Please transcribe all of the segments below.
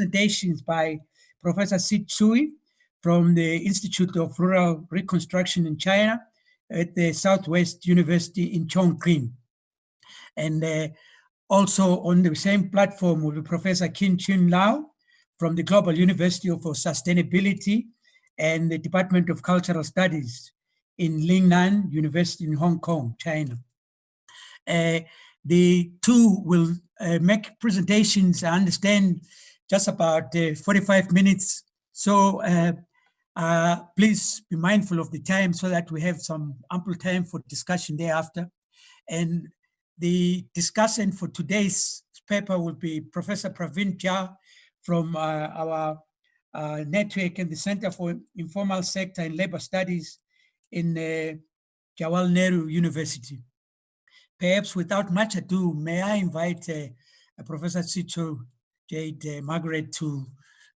presentations by Professor Sit Tsui from the Institute of Rural Reconstruction in China at the Southwest University in Chongqing. And uh, also on the same platform will be Professor Kin Chun Lau from the Global University for Sustainability and the Department of Cultural Studies in Lingnan University in Hong Kong, China. Uh, the two will uh, make presentations, I understand, just about uh, 45 minutes. So uh, uh, please be mindful of the time so that we have some ample time for discussion thereafter. And the discussion for today's paper will be Professor Praveen Jha from our uh, network and the Center for Informal Sector and Labor Studies in uh, Jawaharlal Nehru University. Perhaps without much ado, may I invite uh, Professor Sito Jade uh, Margaret to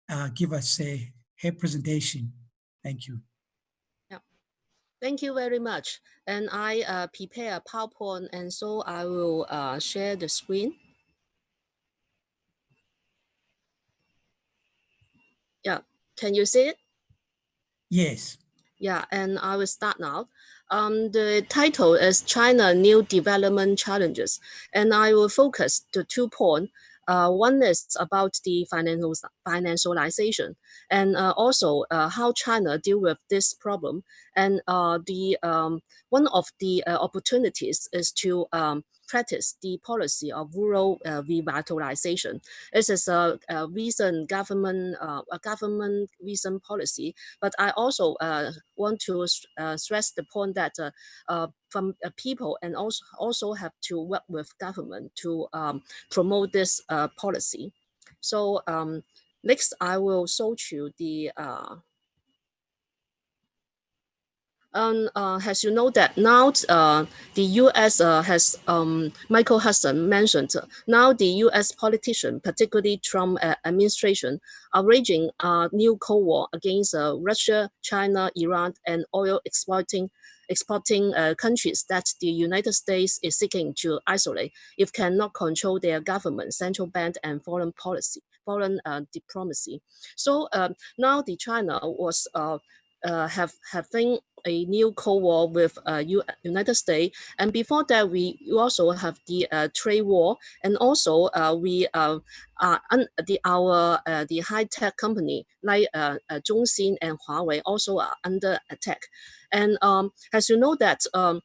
uh, give us a, her presentation. Thank you. Yeah, thank you very much. And I uh, prepare a PowerPoint and so I will uh, share the screen. Yeah, can you see it? Yes. Yeah, and I will start now. Um, the title is China New Development Challenges, and I will focus the two points. Uh, one is about the financial financialization, and uh, also uh, how China deal with this problem. And uh, the um, one of the uh, opportunities is to um, practice the policy of rural uh, revitalization. This is a, a recent government uh, a government recent policy, but I also uh, want to uh, stress the point that uh, uh, from people and also also have to work with government to um, promote this policy. So um, next, I will show you the uh, as you know that now uh, the U.S. Uh, has um, Michael Hudson mentioned now the U.S. politician, particularly Trump uh, administration, are waging a new Cold War against uh, Russia, China, Iran, and oil exporting uh, countries that the United States is seeking to isolate if cannot control their government, central bank, and foreign policy, foreign diplomacy. So um, now the China was uh, have having a new Cold War with uh, United States. And before that, we also have the uh, trade war. And also uh, we uh, are the, our uh, the high-tech company like uh, Zhongxing and Huawei also are under attack. And um, as you know that um,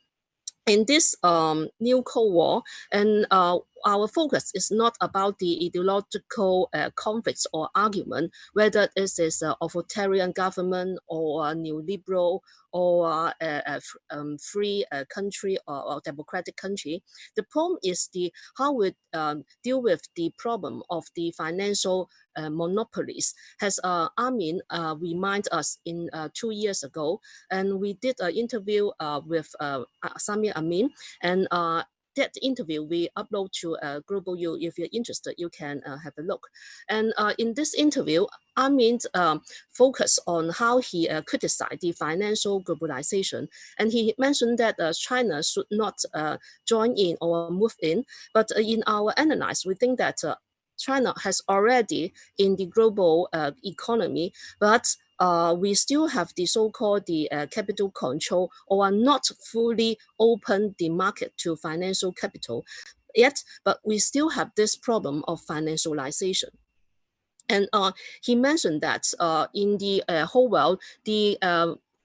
in this um, new Cold War, and uh, our focus is not about the ideological uh, conflicts or argument, whether this is an authoritarian government or a neoliberal or a, a um, free uh, country or, or, democratic country. The problem is the how we um, deal with the problem of the financial uh, monopolies. Has uh, Amin uh, remind us in uh, two years ago, and we did an interview uh, with uh, Samir Amin, and that interview we upload to uh, Global U. If you're interested, you can uh, have a look. And uh, in this interview, Amin um, focused on how he uh, criticized the financial globalization. And he mentioned that uh, China should not uh, join in or move in. But uh, in our analysis, we think that uh, China has already in the global uh, economy, but uh, we still have the so-called the uh, capital control or are not fully open the market to financial capital yet, but we still have this problem of financialization. And uh, he mentioned that uh, in the uh, whole world, the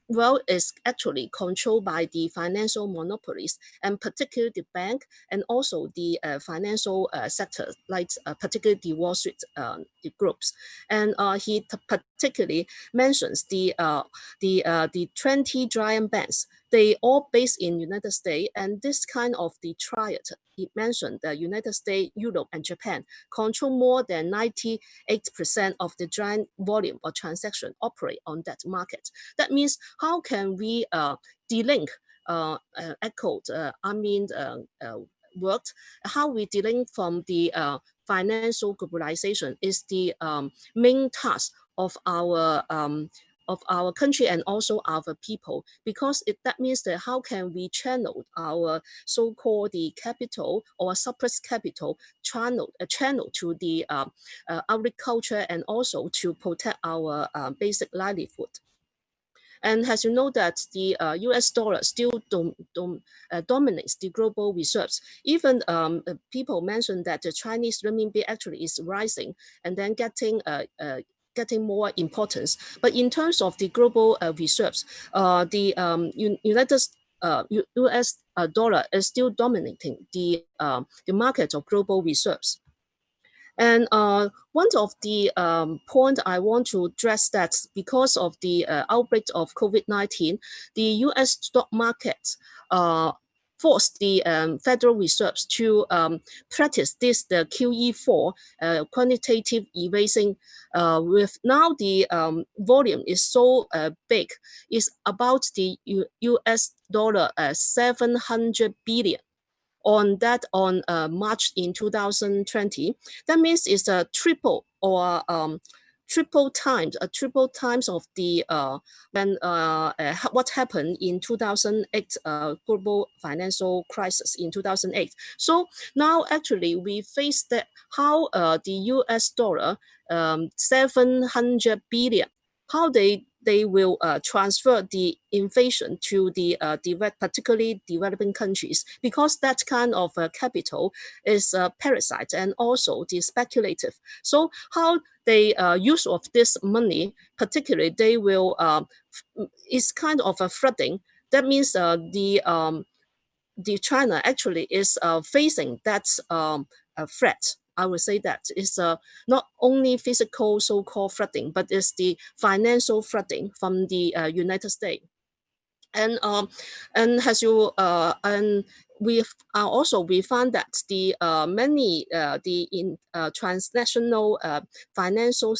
uh, well is actually controlled by the financial monopolies and particularly the bank and also the uh, financial uh, sector like uh, particularly the Wall Street um, the groups. And uh, he particularly mentions the uh, the uh, the 20 giant banks they all based in United States and this kind of the triad he mentioned the United States, Europe and Japan control more than 98% of the giant volume or transaction operate on that market. That means how can we uh, delink uh, uh, echoed uh, I mean uh, uh, worked, how we delink from the uh, financial globalization is the um, main task of our um, of our country and also our people because it, that means that how can we channel our so-called the capital or surplus capital channel a channel to the uh, uh, agriculture and also to protect our uh, basic livelihood. And as you know that the uh, US dollar still dom dom uh, dominates the global reserves. Even um, uh, people mentioned that the Chinese renminbi actually is rising and then getting uh, uh, getting more importance. But in terms of the global uh, reserves, uh, the um, United uh, US uh, dollar is still dominating the, uh, the market of global reserves. And uh, one of the um, point I want to address that because of the uh, outbreak of COVID-19, the US stock market uh, forced the um, Federal Reserves to um, practice this, the QE4, uh, quantitative easing, uh, with now the um, volume is so uh, big, it's about the U US dollar uh, 700 billion on that on uh, March in 2020. That means it's a triple or um, triple times, a triple times of the uh, when uh, uh, what happened in 2008 uh, global financial crisis in 2008. So now actually we face that how uh, the US dollar um, 700 billion, how they they will uh, transfer the inflation to the uh, particularly developing countries because that kind of uh, capital is a parasite and also the speculative. So how they uh, use of this money, particularly they will, uh, it's kind of a flooding. That means uh, the um, the China actually is uh, facing that um, threat I would say that it's uh, not only physical so-called flooding, but it's the financial flooding from the uh, United States. And um, and as you uh, and we are also we found that the uh, many uh, the in uh, transnational uh, financial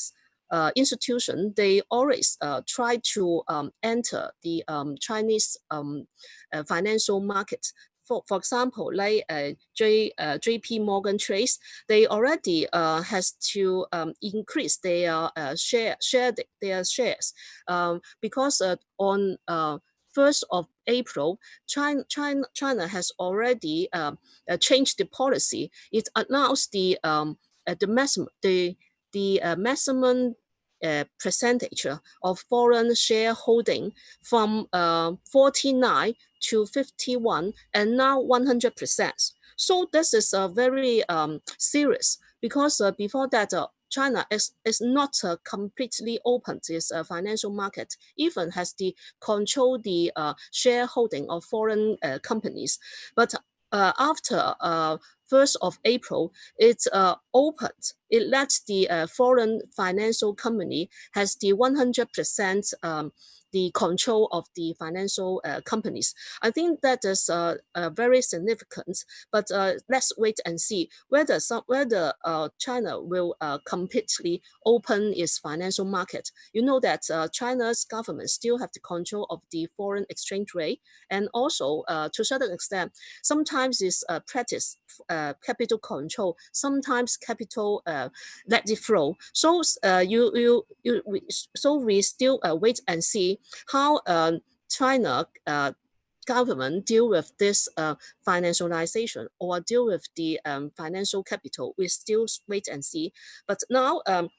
uh, institution they always uh, try to um, enter the um, Chinese um, uh, financial market for, for example, like uh, J, uh, JP Morgan Chase, they already uh, has to um, increase their uh, share, share their shares um, because uh, on uh, 1st of April, China, China, China has already um, uh, changed the policy. It announced the um, uh, the maximum the the uh, maximum uh, percentage of foreign shareholding from uh, 49 to 51 and now 100%. So this is uh, very um, serious because uh, before that, uh, China is, is not uh, completely open to its uh, financial market, even has the control the uh, shareholding of foreign uh, companies. But uh, after uh, 1st of April, it's uh, opened. It lets the uh, foreign financial company has the 100% um, the control of the financial uh, companies. I think that is uh, uh, very significant, but uh, let's wait and see whether some, whether uh, China will uh, completely open its financial market. You know that China's government still have the control of the foreign exchange rate, and also to a certain extent, sometimes it's practice capital control, sometimes capital let it flow. So you you you we, so we still wait and see how um, China uh, government deal with this uh, financialization or deal with the um, financial capital, we still wait and see. But now um,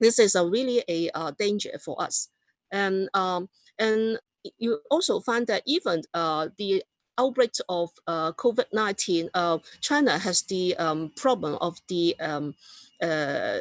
this is a really a uh, danger for us. And, um, and you also find that even uh, the outbreak of uh, COVID-19, uh, China has the um, problem of the um, uh,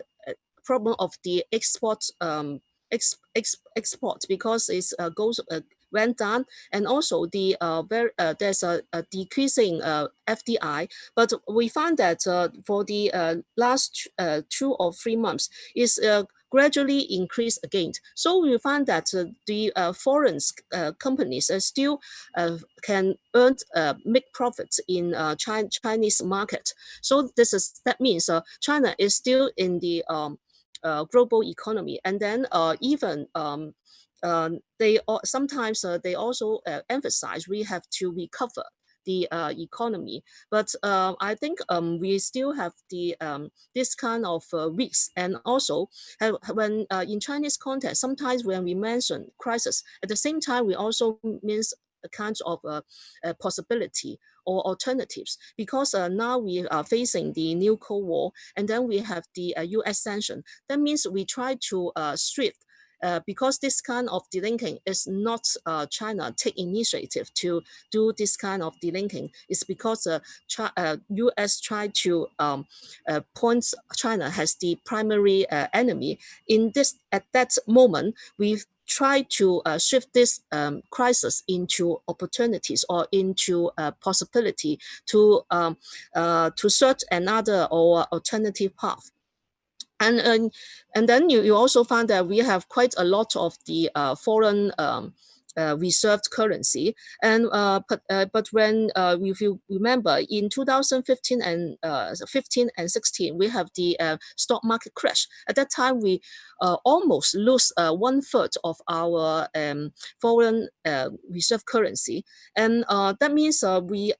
problem of the export um, ex, ex, export because it uh, goes uh, went down and also the uh, very uh, there's a, a decreasing uh, FDI but we found that uh, for the uh, last uh, two or three months is uh, gradually increase again. So we find that uh, the uh, foreign uh, companies still uh, can earn uh, make profits in uh, Chinese market. So this is that means uh, China is still in the um, global economy. And then uh, even um, uh, they sometimes uh, they also uh, emphasize we have to recover the uh, economy. But uh, I think um, we still have the um, this kind of uh, risks, and also have, when uh, in Chinese context, sometimes when we mention crisis, at the same time we also means a kind of uh, a possibility or alternatives because uh, now we are facing the new Cold War and then we have the uh, US sanction. That means we try to uh, shift uh, because this kind of delinking is not uh, China take initiative to do this kind of delinking. It's because uh, uh U.S. try to um, uh, point China as the primary uh, enemy. In this at that moment, we try to uh, shift this um, crisis into opportunities or into a possibility to um, uh, to search another or alternative path. And, and, and then you, you also find that we have quite a lot of the uh, foreign um, uh, reserved currency. And uh, but uh, but when uh, if you remember in 2015 and uh, 15 and 16, we have the uh, stock market crash. At that time, we almost lose one third of our um, foreign reserve currency, and that means we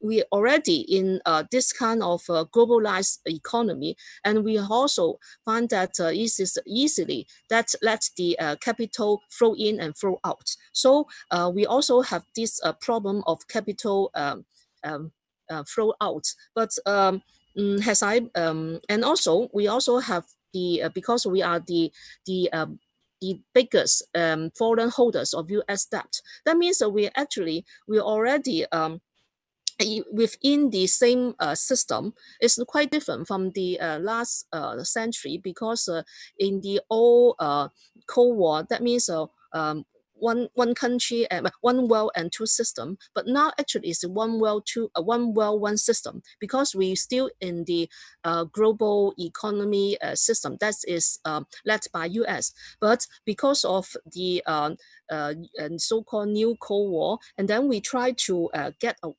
we already in uh, this kind of uh, globalized economy, and we also find that uh, it is easily that lets the uh, capital flow in and flow out. So uh, we also have this uh, problem of capital um, um, flow out. But um, mm, as I um, and also we also have the because we are the the um, the biggest um, foreign holders of U.S. debt. That means that we actually we already um, within the same uh, system is quite different from the uh, last uh, century because uh, in the old uh, Cold War, that means uh, um, one one country and one world and two system. But now actually it's one world two uh, one world one system because we still in the uh, global economy uh, system that is um, led by us but because of the um, so-called new cold war and then we try to get a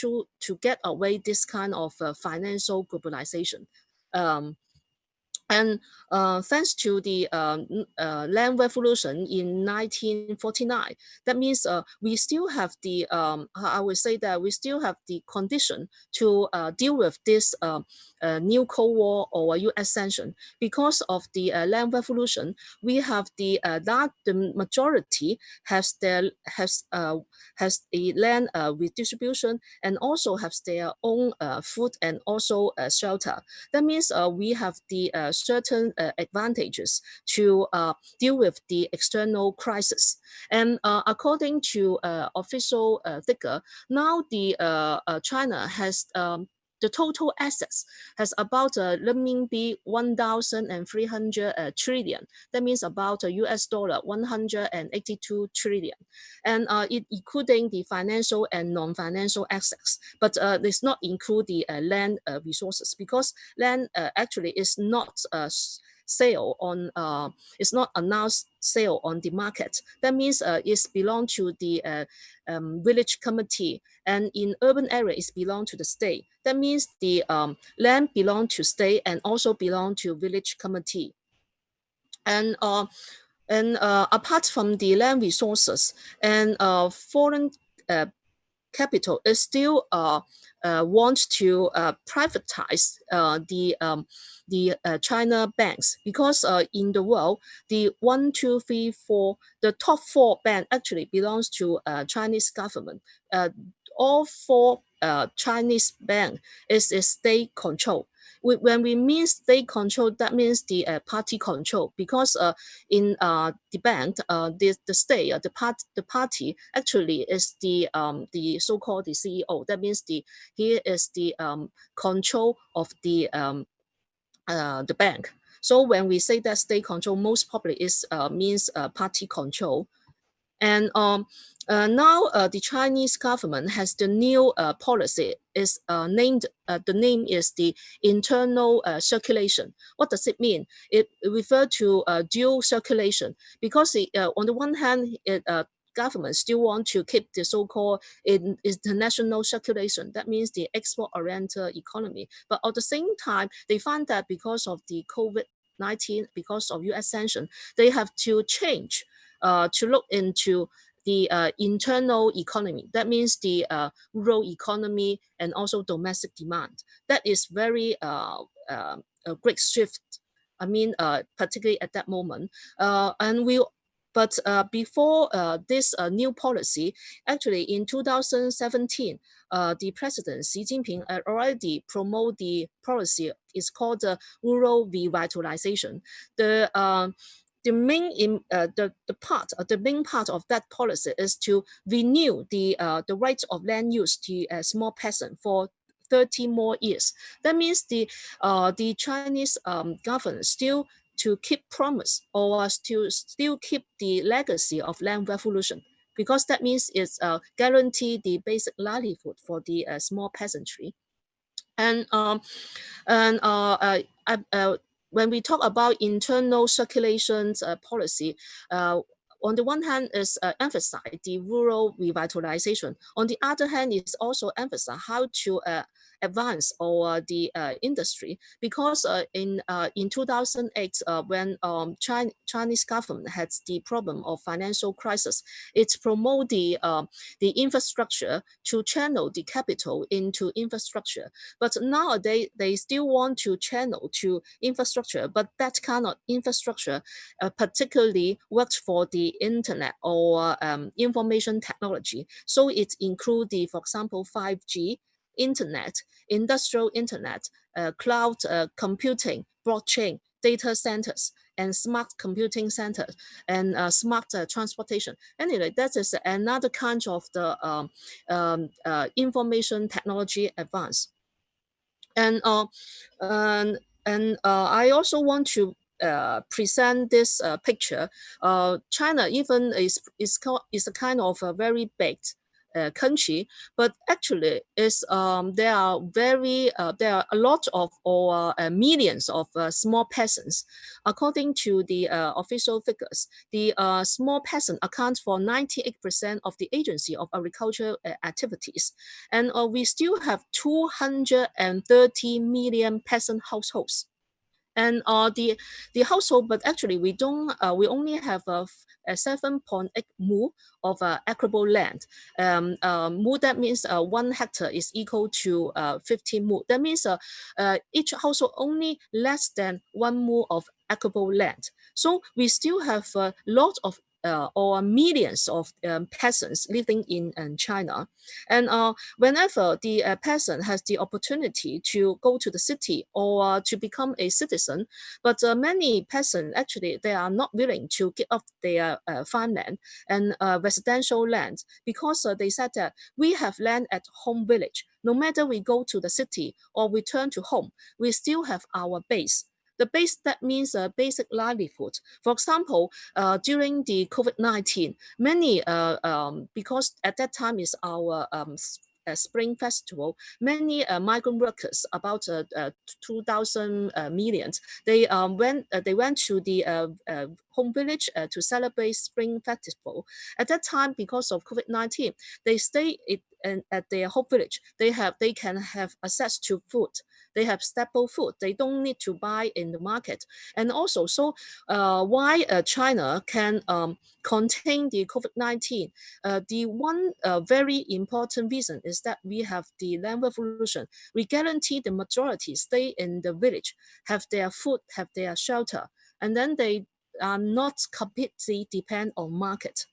to, to get away this kind of uh, financial globalization. Um, and uh, thanks to the uh, uh, land revolution in 1949, that means uh, we still have the, um, I would say that we still have the condition to uh, deal with this uh, new Cold War or US sanction. Because of the land revolution, we have the that majority has their has has land redistribution and also has their own food and also shelter. That means we have the certain uh, advantages to uh, deal with the external crisis. And uh, according to official figure, now the China has um, the total assets has about uh, renminbi 1,300 uh, trillion. That means about a US dollar 182 trillion. And uh, it including the financial and non-financial assets, but uh, not include the uh, land uh, resources because land uh, actually is not uh, sale on uh, it's not announced sale on the market. That means uh, it's belong to the uh, um, village committee and in urban area it's belong to the state. That means the um, land belong to state and also belong to village committee. And uh, and uh, apart from the land resources and uh, foreign uh, capital is still uh, uh, want to uh, privatize uh, the um, the uh, China banks because in the world the one two three four the top four bank actually belongs to Chinese government. all four Chinese bank is, is state control when we mean state control, that means the uh, party control because uh, in uh, the bank, uh, the, the state, uh, the part, the party actually is the um, the so-called the CEO. That means the he is the um, control of the um, uh, the bank. So when we say that state control, most probably is uh, means uh, party control. And um, uh, now uh, the Chinese government has the new uh, policy is uh, named, uh, the name is the internal uh, circulation. What does it mean? It, refers to dual circulation because it, on the one hand, it, government still want to keep the so-called international circulation. That means the export-oriented economy. But at the same time, they find that because of the COVID-19, because of US sanction, they have to change uh, to look into the uh, internal economy. That means the uh, rural economy and also domestic demand. That is very uh, uh a great shift. I mean, uh, particularly at that moment. Uh, and we but before this new policy, actually in 2017, the president Xi Jinping already promoted the policy. It's called the rural revitalization. The the main in, uh, the the part uh, the main part of that policy is to renew the uh, the right of land use to a small peasant for 30 more years. That means the uh, the Chinese um, government still to keep promise or to still keep the legacy of land revolution because that means it's uh, guarantee the basic livelihood for the uh, small peasantry. And um, and uh, uh, uh, when we talk about internal circulations uh, policy, uh, on the one hand is uh, emphasize the rural revitalization. On the other hand is also emphasize how to uh, advance or the uh, industry because uh, in uh, in 2008 uh, when um, China, Chinese government had the problem of financial crisis, it promoted the uh, the infrastructure to channel the capital into infrastructure. But nowadays they still want to channel to infrastructure, but that kind of infrastructure particularly works for the internet or um, information technology. So it includes for example, 5G, internet, industrial internet, uh, cloud uh, computing, blockchain, data centers, and smart computing centers, and uh, smart uh, transportation. Anyway, that is another kind of the um, um, uh, information technology advance. And, uh, and, and I also want to uh, present this uh, picture, uh, China even is is is a kind of a very big uh, country, but actually is um, there are very uh, there are a lot of or uh, millions of uh, small peasants. According to the uh, official figures, the uh, small peasant accounts for 98% of the agency of agricultural activities, and we still have 230 million peasant households and uh, the the household, but actually we don't, uh, we only have a, a 7.8 mu of uh, arable land. Um, uh, mu that means uh, one hectare is equal to uh, 15 mu. That means uh, uh, each household only less than one mu of arable land. So we still have a lot of uh, or millions of um, peasants living in um, China. And uh, whenever the uh, peasant has the opportunity to go to the city or to become a citizen, but uh, many peasants actually, they are not willing to give up their uh, farmland and uh, residential land because they said that we have land at home village. No matter we go to the city or return to home, we still have our base the base, that means a basic livelihood. For example, uh, during the COVID-19, many, uh, um, because at that time is our um, uh, Spring Festival, many uh, migrant workers, about uh, uh 2,000 uh, millions, they um, went uh, they went to the home village to celebrate Spring Festival. At that time, because of COVID-19, they stay it, at their home village. They have they can have access to food they have staple food. They don't need to buy in the market. And also, so uh, why uh, China can um, contain the COVID-19? Uh, the one uh, very important reason is that we have the land revolution. We guarantee the majority stay in the village, have their food, have their shelter, and then they are not completely depend on market.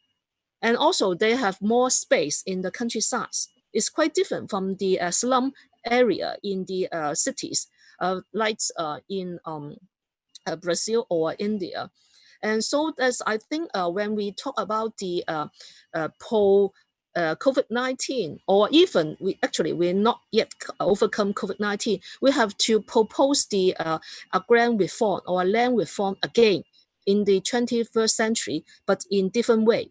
And also they have more space in the countryside. It's quite different from the uh, slum area in the uh, cities, uh, like uh, in um, uh, Brazil or India. And so that's, I think uh, when we talk about the uh, uh, po uh, COVID-19, or even we actually we're not yet overcome COVID-19, we have to propose the uh, agrarian reform or land reform again in the 21st century, but in different way.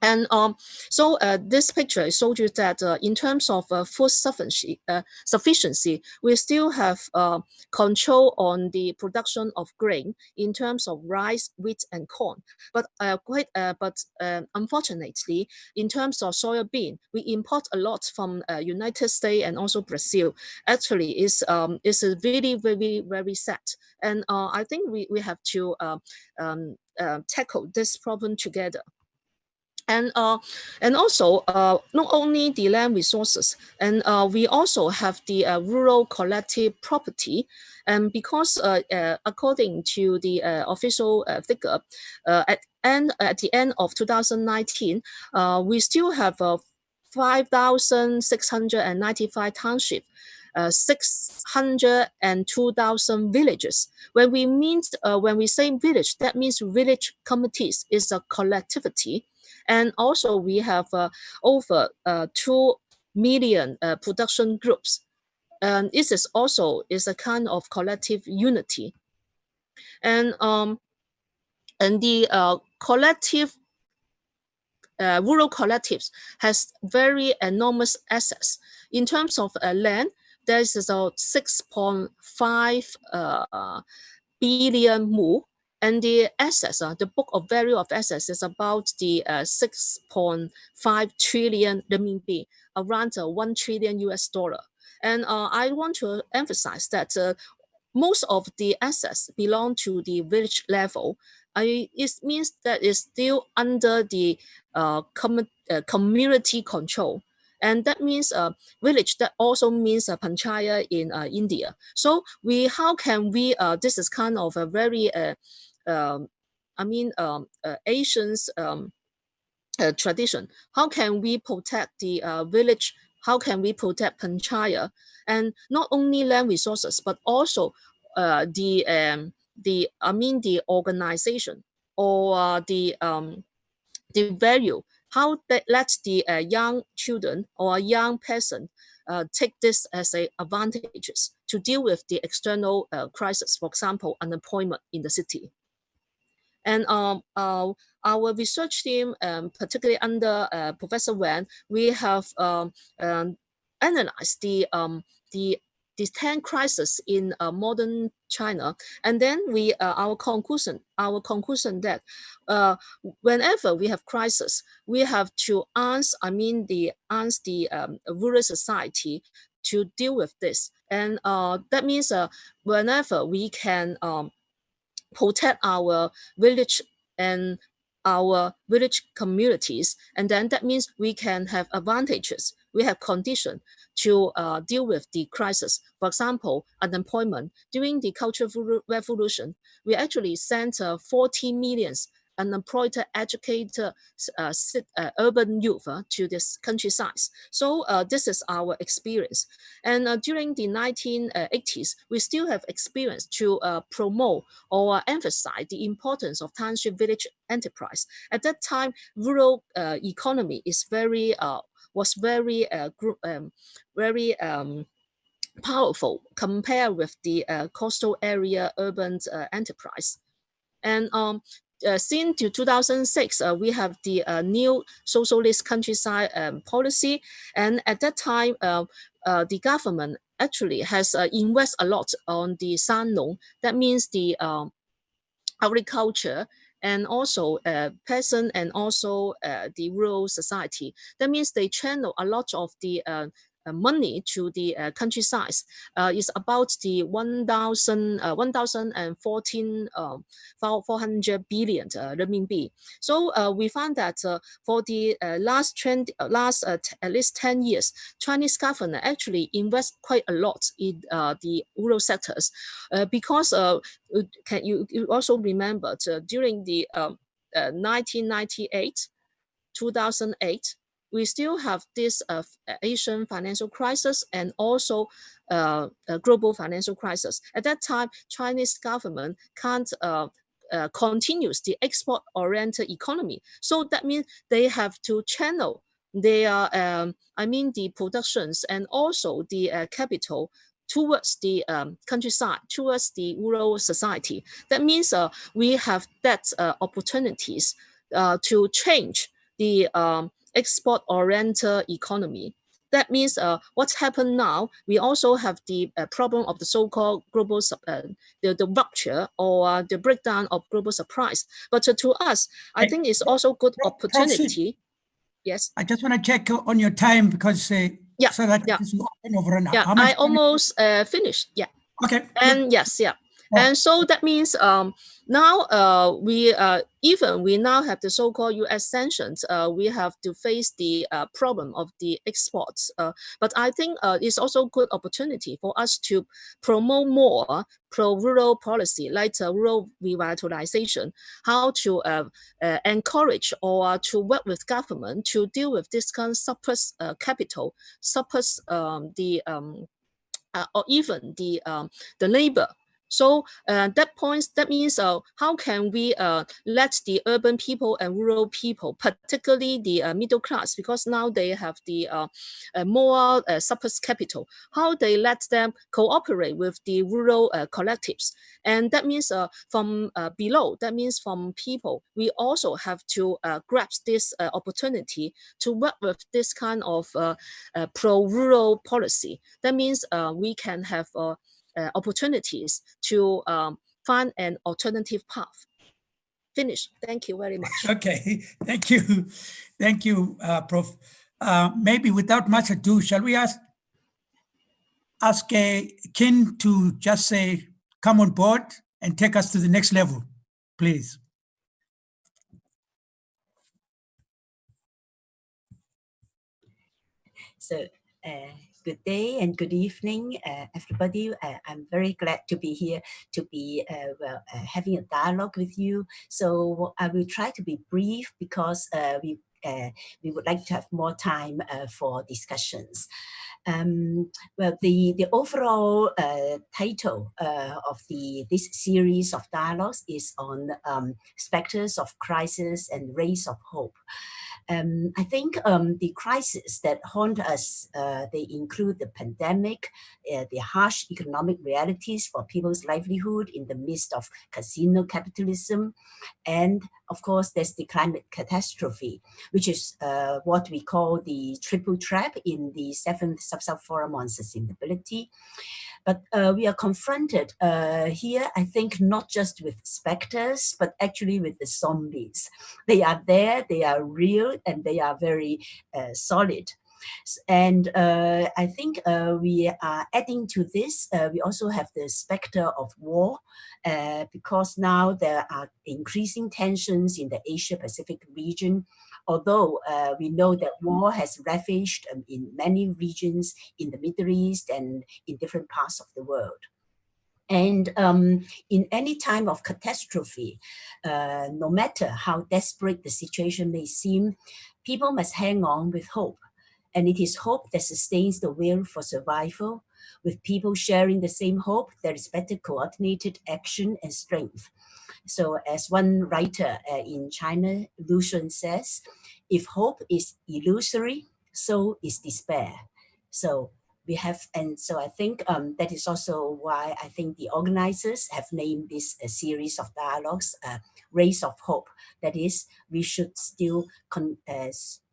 And um, so uh, this picture shows you that uh, in terms of uh, food sufficiency, uh, sufficiency, we still have uh, control on the production of grain in terms of rice, wheat, and corn. But uh, quite, but unfortunately, in terms of soybean, we import a lot from United States and also Brazil. Actually, is um, is really very very sad. And I think we we have to um, tackle this problem together. And uh, and also uh, not only the land resources, and uh, we also have the uh, rural collective property, and because uh, uh, according to the official figure, at end at the end of 2019, we still have 5,695 township. Uh, 602,000 villages. When we mean, uh, when we say village, that means village committees is a collectivity and also we have uh, over uh, 2 million uh, production groups. And this is also is a kind of collective unity. And, um, and the collective uh, rural collectives has very enormous assets. In terms of uh, land, there is about 6.5 uh, billion mu and the assets, uh, the book of value of assets is about the uh, 6.5 trillion renminbi, around uh, 1 trillion US dollar. And uh, I want to emphasize that uh, most of the assets belong to the village level. I, it means that it's still under the uh, com community control. And that means a village that also means a panchaya in India. So we, how can we, this is kind of a very um, I mean, um, uh, Asians um, uh, tradition. How can we protect the uh, village? How can we protect Panchaya? And not only land resources, but also uh, the um, the I mean the organization or uh, the um, the value. How that lets the uh, young children or young person uh, take this as a advantages to deal with the external crisis, for example, unemployment in the city. And um, uh, our research team, um, particularly under uh, Professor Wen, we have um, um, analyzed the um, the these 10 crises in uh, modern China. And then we, uh, our conclusion, our conclusion that uh, whenever we have crisis, we have to ask, I mean, the ask the um, rural society to deal with this. And uh, that means uh, whenever we can um, protect our village and our village communities. And then that means we can have advantages. We have condition to uh, deal with the crisis. For example, unemployment. During the Cultural Revolution, we actually sent uh, 40 millions unemployed, educated uh, uh, urban youth uh, to this countryside. So uh, this is our experience. And uh, during the 1980s, we still have experience to uh, promote or emphasize the importance of township village enterprise. At that time, rural economy is very was very group, um, very um, powerful compared with the coastal area urban enterprise. And um, uh, since 2006, uh, we have the uh, new socialist countryside um, policy. And at that time, uh, uh, the government actually has uh, invest a lot on the Sannong. That means the um, agriculture and also peasant and also the rural society. That means they channel a lot of the Uh, money to the uh, countryside uh, is about the 1,000, uh, 1,014, uh, 400 billion renminbi. So we found that for the last trend, last at least 10 years, Chinese government actually invest quite a lot in the rural sectors because can you, you also remember during the um, 1998 2008 we still have this uh, Asian financial crisis and also uh, global financial crisis. At that time, Chinese government can't uh, uh, continues the export-oriented economy. So that means they have to channel their, um, I mean, the productions and also the uh, capital towards the um, countryside, towards the rural society. That means uh, we have that uh, opportunities uh, to change the um, export-oriented economy. That means uh, what's happened now, we also have the uh, problem of the so-called global, uh, the, the rupture or uh, the breakdown of global supplies. But to us, I think it's also good opportunity. Yes. I just want to check on your time because uh, yeah, so that yeah. over Yeah, I almost uh, finished. Yeah. Okay. And yes, yeah. And so that means um, now uh, we uh, even we now have the so-called U.S. sanctions. Uh, we have to face the uh, problem of the exports. Uh, but I think uh, it's also a good opportunity for us to promote more pro-rural policy, like rural revitalization, how to encourage or to work with government to deal with this kind of surplus capital, surplus um, the um, or even the um, the labor so uh, that points, that means uh, how can we uh, let the urban people and rural people, particularly the uh, middle class, because now they have the uh, uh, more surplus capital, how they let them cooperate with the rural collectives. And that means from below, that means from people, we also have to grasp this opportunity to work with this kind of pro-rural policy. That means we can have uh, opportunities to um, find an alternative path. Finish. Thank you very much. Okay, thank you. Thank you, uh, Prof. Uh, maybe without much ado, shall we ask ask uh, Kin to just say, come on board and take us to the next level, please. So, uh, good day and good evening, uh, everybody. Uh, I'm very glad to be here to be uh, well, uh, having a dialogue with you. So I will try to be brief because uh, we uh, we would like to have more time for discussions. Um, well, the, the overall title of the this series of dialogues is on um, specters of crisis and rays of hope. Um, I think um, the crises that haunt us, uh, they include the pandemic, uh, the harsh economic realities for people's livelihood in the midst of casino capitalism, and of course, there's the climate catastrophe, which is uh, what we call the triple trap in the seventh South-South Forum on Sustainability. But uh, we are confronted uh, here, I think, not just with specters, but actually with the zombies. They are there, they are real, and they are very uh, solid. And uh, I think uh, we are adding to this, uh, we also have the specter of war, uh, because now there are increasing tensions in the Asia-Pacific region, although uh, we know that war has ravaged um, in many regions in the Middle East and in different parts of the world. And um, in any time of catastrophe, uh, no matter how desperate the situation may seem, people must hang on with hope. And it is hope that sustains the will for survival. With people sharing the same hope, there is better coordinated action and strength. So as one writer uh, in China, Lu Xun says, if hope is illusory, so is despair. So we have, and so I think um, that is also why I think the organizers have named this a series of dialogues, uh, Rays of Hope. That is, we should still uh,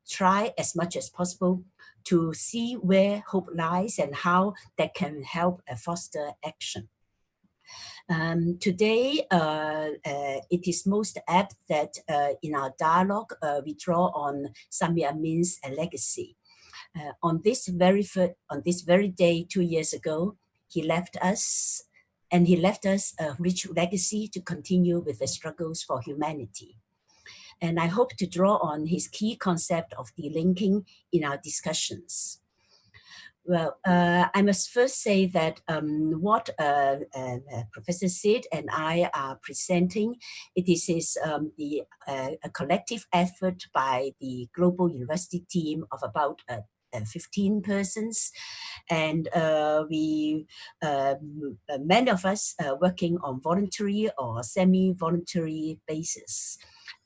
try as much as possible to see where hope lies and how that can help uh, foster action. Um, today, uh, uh, it is most apt that uh, in our dialogue, we draw on Samir Amin's legacy. On this very on this very day two years ago, he left us, and he left us a rich legacy to continue with the struggles for humanity. And I hope to draw on his key concept of delinking in our discussions. Well, uh, I must first say that um, what uh, uh, Professor Sit and I are presenting, it is, is um, the, uh, a collective effort by the Global University team of about uh, uh, 15 persons. And uh, we um, many of us uh, working on voluntary or semi-voluntary basis.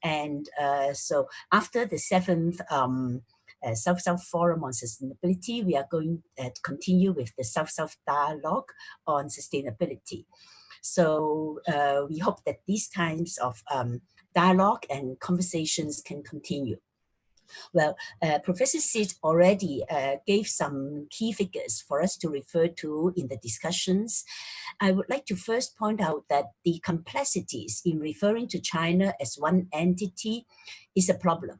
And so after the seventh um, uh, South-South Forum on Sustainability, we are going uh, to continue with the South-South Dialogue on Sustainability. So uh, we hope that these kinds of um, dialogue and conversations can continue. Well, uh, Professor Sit already uh, gave some key figures for us to refer to in the discussions. I would like to first point out that the complexities in referring to China as one entity is a problem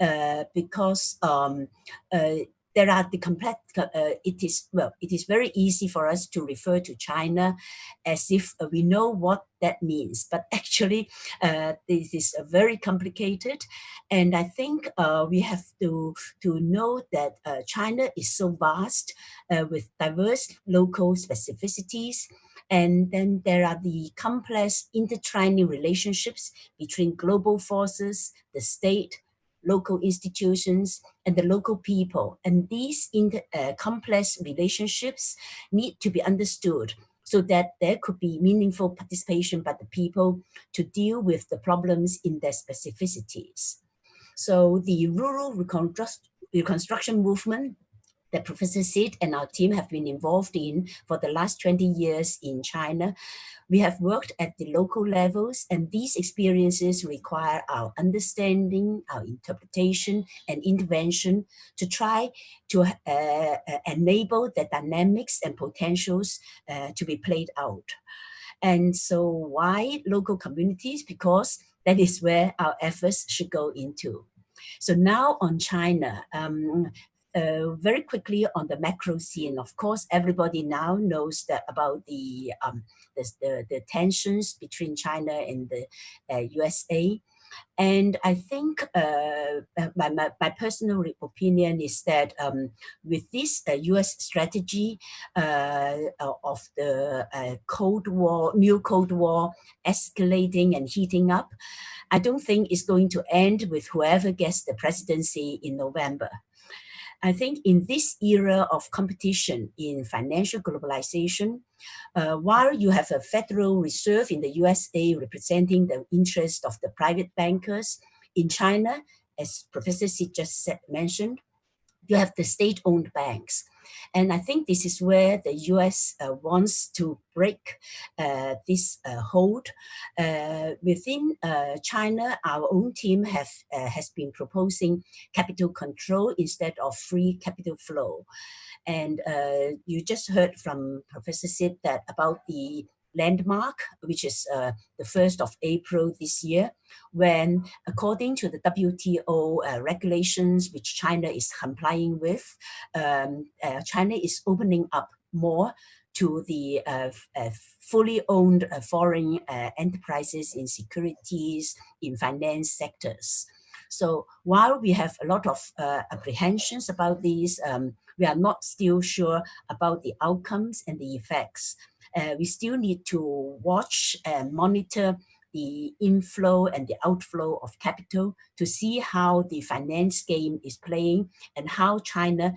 uh, because um, uh, there are the complex, uh, it is, well, it is very easy for us to refer to China as if we know what that means, but actually this is very complicated. And I think we have to, to know that China is so vast with diverse local specificities. And then there are the complex intertwining relationships between global forces, the state, local institutions, and the local people. And these uh, complex relationships need to be understood so that there could be meaningful participation by the people to deal with the problems in their specificities. So the rural reconstruction movement that Professor Sit and our team have been involved in for the last 20 years in China. We have worked at the local levels and these experiences require our understanding, our interpretation and intervention to try to uh, uh, enable the dynamics and potentials uh, to be played out. And so why local communities? Because that is where our efforts should go into. So now on China, um, uh, very quickly on the macro scene, of course, everybody now knows that about the, um, the, the, the, tensions between China and the uh, USA. And I think uh, uh, my, my, my, personal opinion is that um, with this uh, US strategy uh, of the uh, Cold War, new Cold War escalating and heating up, I don't think it's going to end with whoever gets the presidency in November. I think in this era of competition in financial globalization, uh, while you have a Federal Reserve in the USA representing the interest of the private bankers, in China, as Professor Sit just said, mentioned, you have the state-owned banks. And I think this is where the US uh, wants to break uh, this uh, hold. Uh, within uh, China, our own team have, uh, has been proposing capital control instead of free capital flow. And you just heard from Professor Sit that about the landmark, which is uh, the 1st of April this year, when according to the WTO uh, regulations, which China is complying with, um, uh, China is opening up more to the uh, uh, fully owned uh, foreign enterprises in securities, in finance sectors. So while we have a lot of apprehensions about these, um, we are not still sure about the outcomes and the effects uh, we still need to watch and monitor the inflow and the outflow of capital to see how the finance game is playing and how China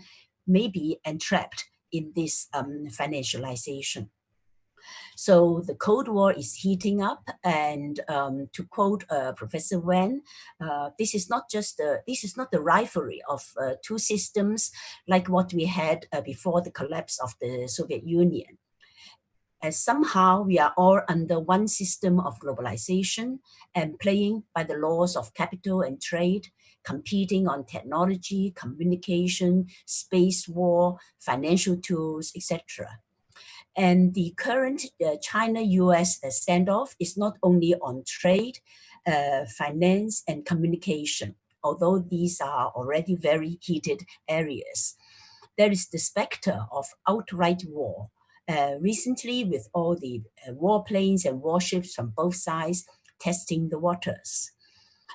may be entrapped in this um, financialization. So the Cold War is heating up, and um, to quote uh, Professor Wen, uh, this is not just the this is not the rivalry of uh, two systems like what we had uh, before the collapse of the Soviet Union as somehow we are all under one system of globalization and playing by the laws of capital and trade, competing on technology, communication, space war, financial tools, etc. And the current uh, China-US uh, standoff is not only on trade, uh, finance, and communication, although these are already very heated areas. There is the specter of outright war, uh, recently with all the uh, warplanes and warships from both sides testing the waters.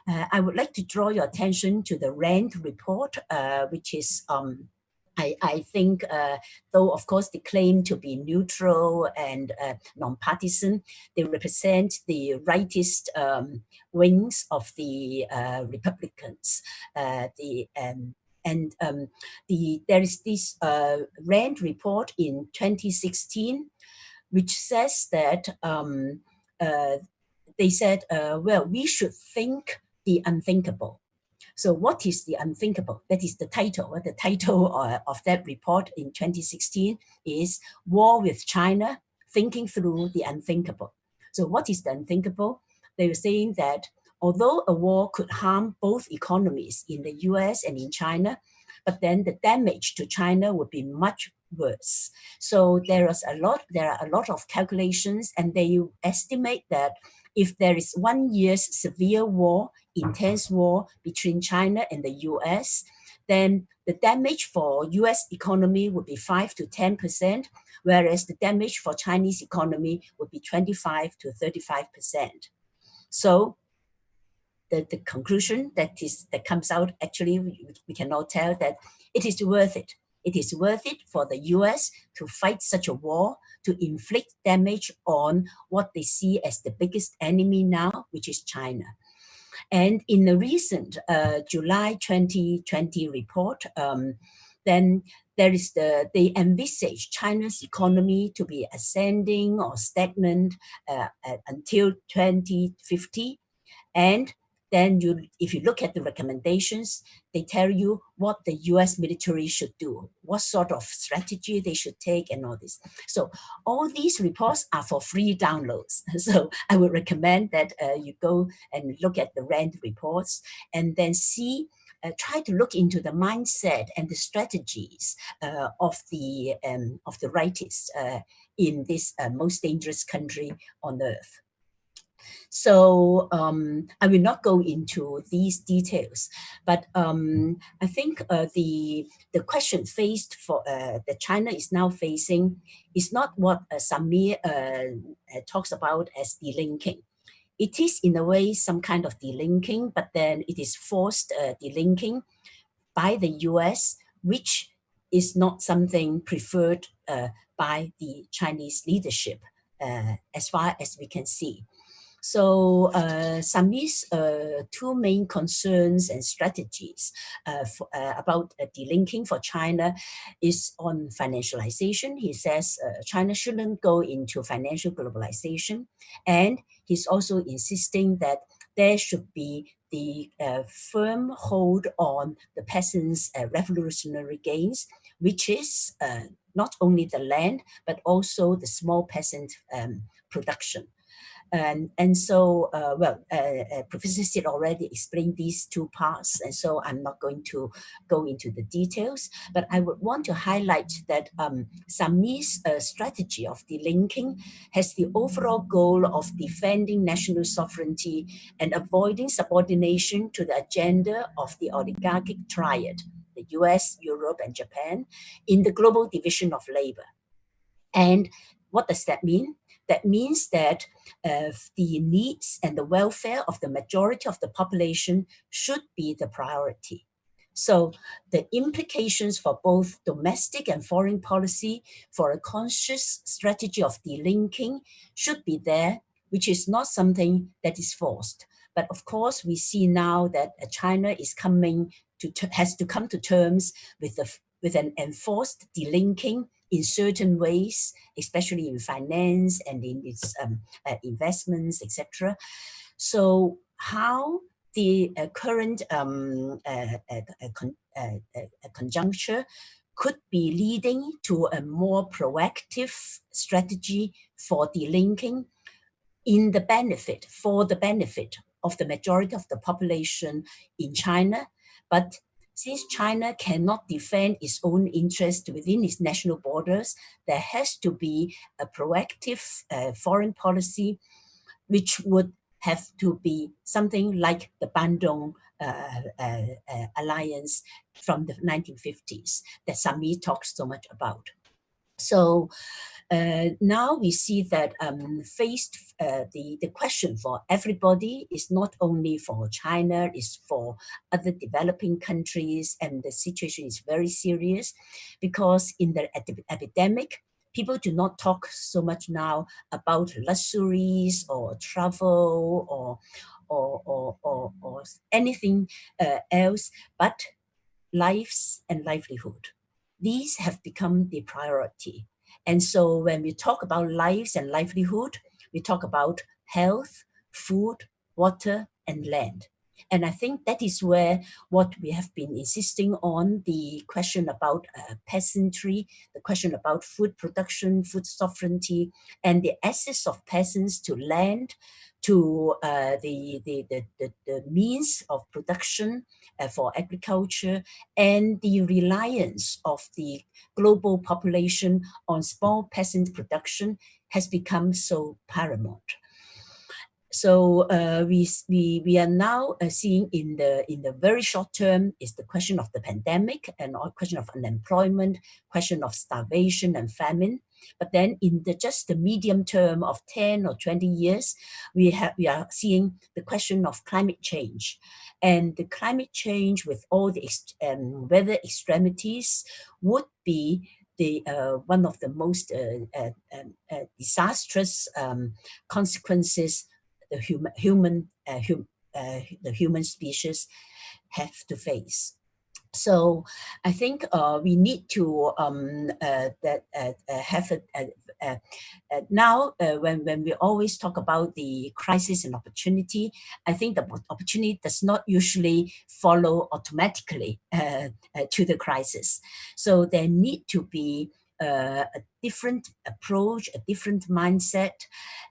Uh, I would like to draw your attention to the RAND report, uh, which is, um, I, I, think, uh, though of course they claim to be neutral and uh, non-partisan, they represent the rightist um, wings of the Republicans. the um, and um, the, there is this uh, RAND report in 2016, which says that um, uh, they said, uh, well, we should think the unthinkable. So what is the unthinkable? That is the title. The title uh, of that report in 2016 is War with China, Thinking Through the Unthinkable. So what is the unthinkable? They were saying that although a war could harm both economies in the US and in China, but then the damage to China would be much worse. So there is a lot, there are a lot of calculations and they estimate that if there is one year's severe war, intense war between China and the US, then the damage for US economy would be 5 to 10%, whereas the damage for Chinese economy would be 25 to 35%. So the, the conclusion that is that comes out actually we, we cannot tell that it is worth it. It is worth it for the US to fight such a war, to inflict damage on what they see as the biggest enemy now, which is China. And in the recent uh, July 2020 report, um, then there is the, they envisage China's economy to be ascending or stagnant uh, until 2050. And then you, if you look at the recommendations, they tell you what the US military should do, what sort of strategy they should take and all this. So all these reports are for free downloads. So I would recommend that uh, you go and look at the RAND reports and then see uh, try to look into the mindset and the strategies uh, of the um, of the rightists uh, in this uh, most dangerous country on earth. So um, I will not go into these details, but um, I think uh, the the question faced for uh, that China is now facing is not what uh, Samir uh, uh, talks about as delinking. It is in a way some kind of delinking, but then it is forced uh, delinking by the US, which is not something preferred by the Chinese leadership as far as we can see. So uh, Samir's uh, two main concerns and strategies uh, for, uh, about uh, delinking for China is on financialization. He says uh, China shouldn't go into financial globalization. And he's also insisting that there should be the uh, firm hold on the peasants' revolutionary gains, which is not only the land, but also the small peasant um, production. And, and so, uh, well, uh, uh, Professor Sit already explained these two parts, and so I'm not going to go into the details, but I would want to highlight that um, Samir's uh, strategy of delinking has the overall goal of defending national sovereignty and avoiding subordination to the agenda of the oligarchic triad, the US, Europe, and Japan, in the global division of labor. And what does that mean? That means that uh, the needs and the welfare of the majority of the population should be the priority. So the implications for both domestic and foreign policy for a conscious strategy of delinking should be there, which is not something that is forced. But of course, we see now that uh, China is coming to, has to come to terms with, the, with an enforced delinking in certain ways, especially in finance and in its um, uh, investments, etc. So how the uh, current um, uh, uh, uh con conjuncture could be leading to a more proactive strategy for delinking in the benefit, for the benefit of the majority of the population in China, but since China cannot defend its own interests within its national borders, there has to be a proactive uh, foreign policy, which would have to be something like the Bandung uh, uh, uh alliance from the 1950s that Sami talks so much about. So uh, now we see that um, faced uh, the, the question for everybody is not only for China, it's for other developing countries and the situation is very serious because in the epidemic, people do not talk so much now about luxuries or travel or, or, or, or, or anything uh, else but lives and livelihood. These have become the priority. And so when we talk about lives and livelihood, we talk about health, food, water, and land. And I think that is where what we have been insisting on, the question about uh, peasantry, the question about food production, food sovereignty, and the access of peasants to land, to uh, the, the, the, the, means of production uh, for agriculture and the reliance of the global population on small peasant production has become so paramount. So uh, we, we, we are now uh, seeing in the, in the very short term is the question of the pandemic and question of unemployment, question of starvation and famine. But then in the just the medium term of 10 or 20 years, we have we are seeing the question of climate change. And the climate change with all the um, weather extremities would be the uh, one of the most uh, uh, um, uh disastrous um, consequences the human human uh, hum, uh, the human species have to face. So I think uh, we need to um, uh, that uh, uh have a, now when when we always talk about the crisis and opportunity, I think the opportunity does not usually follow automatically to the crisis. So there need to be uh, a different approach, a different mindset.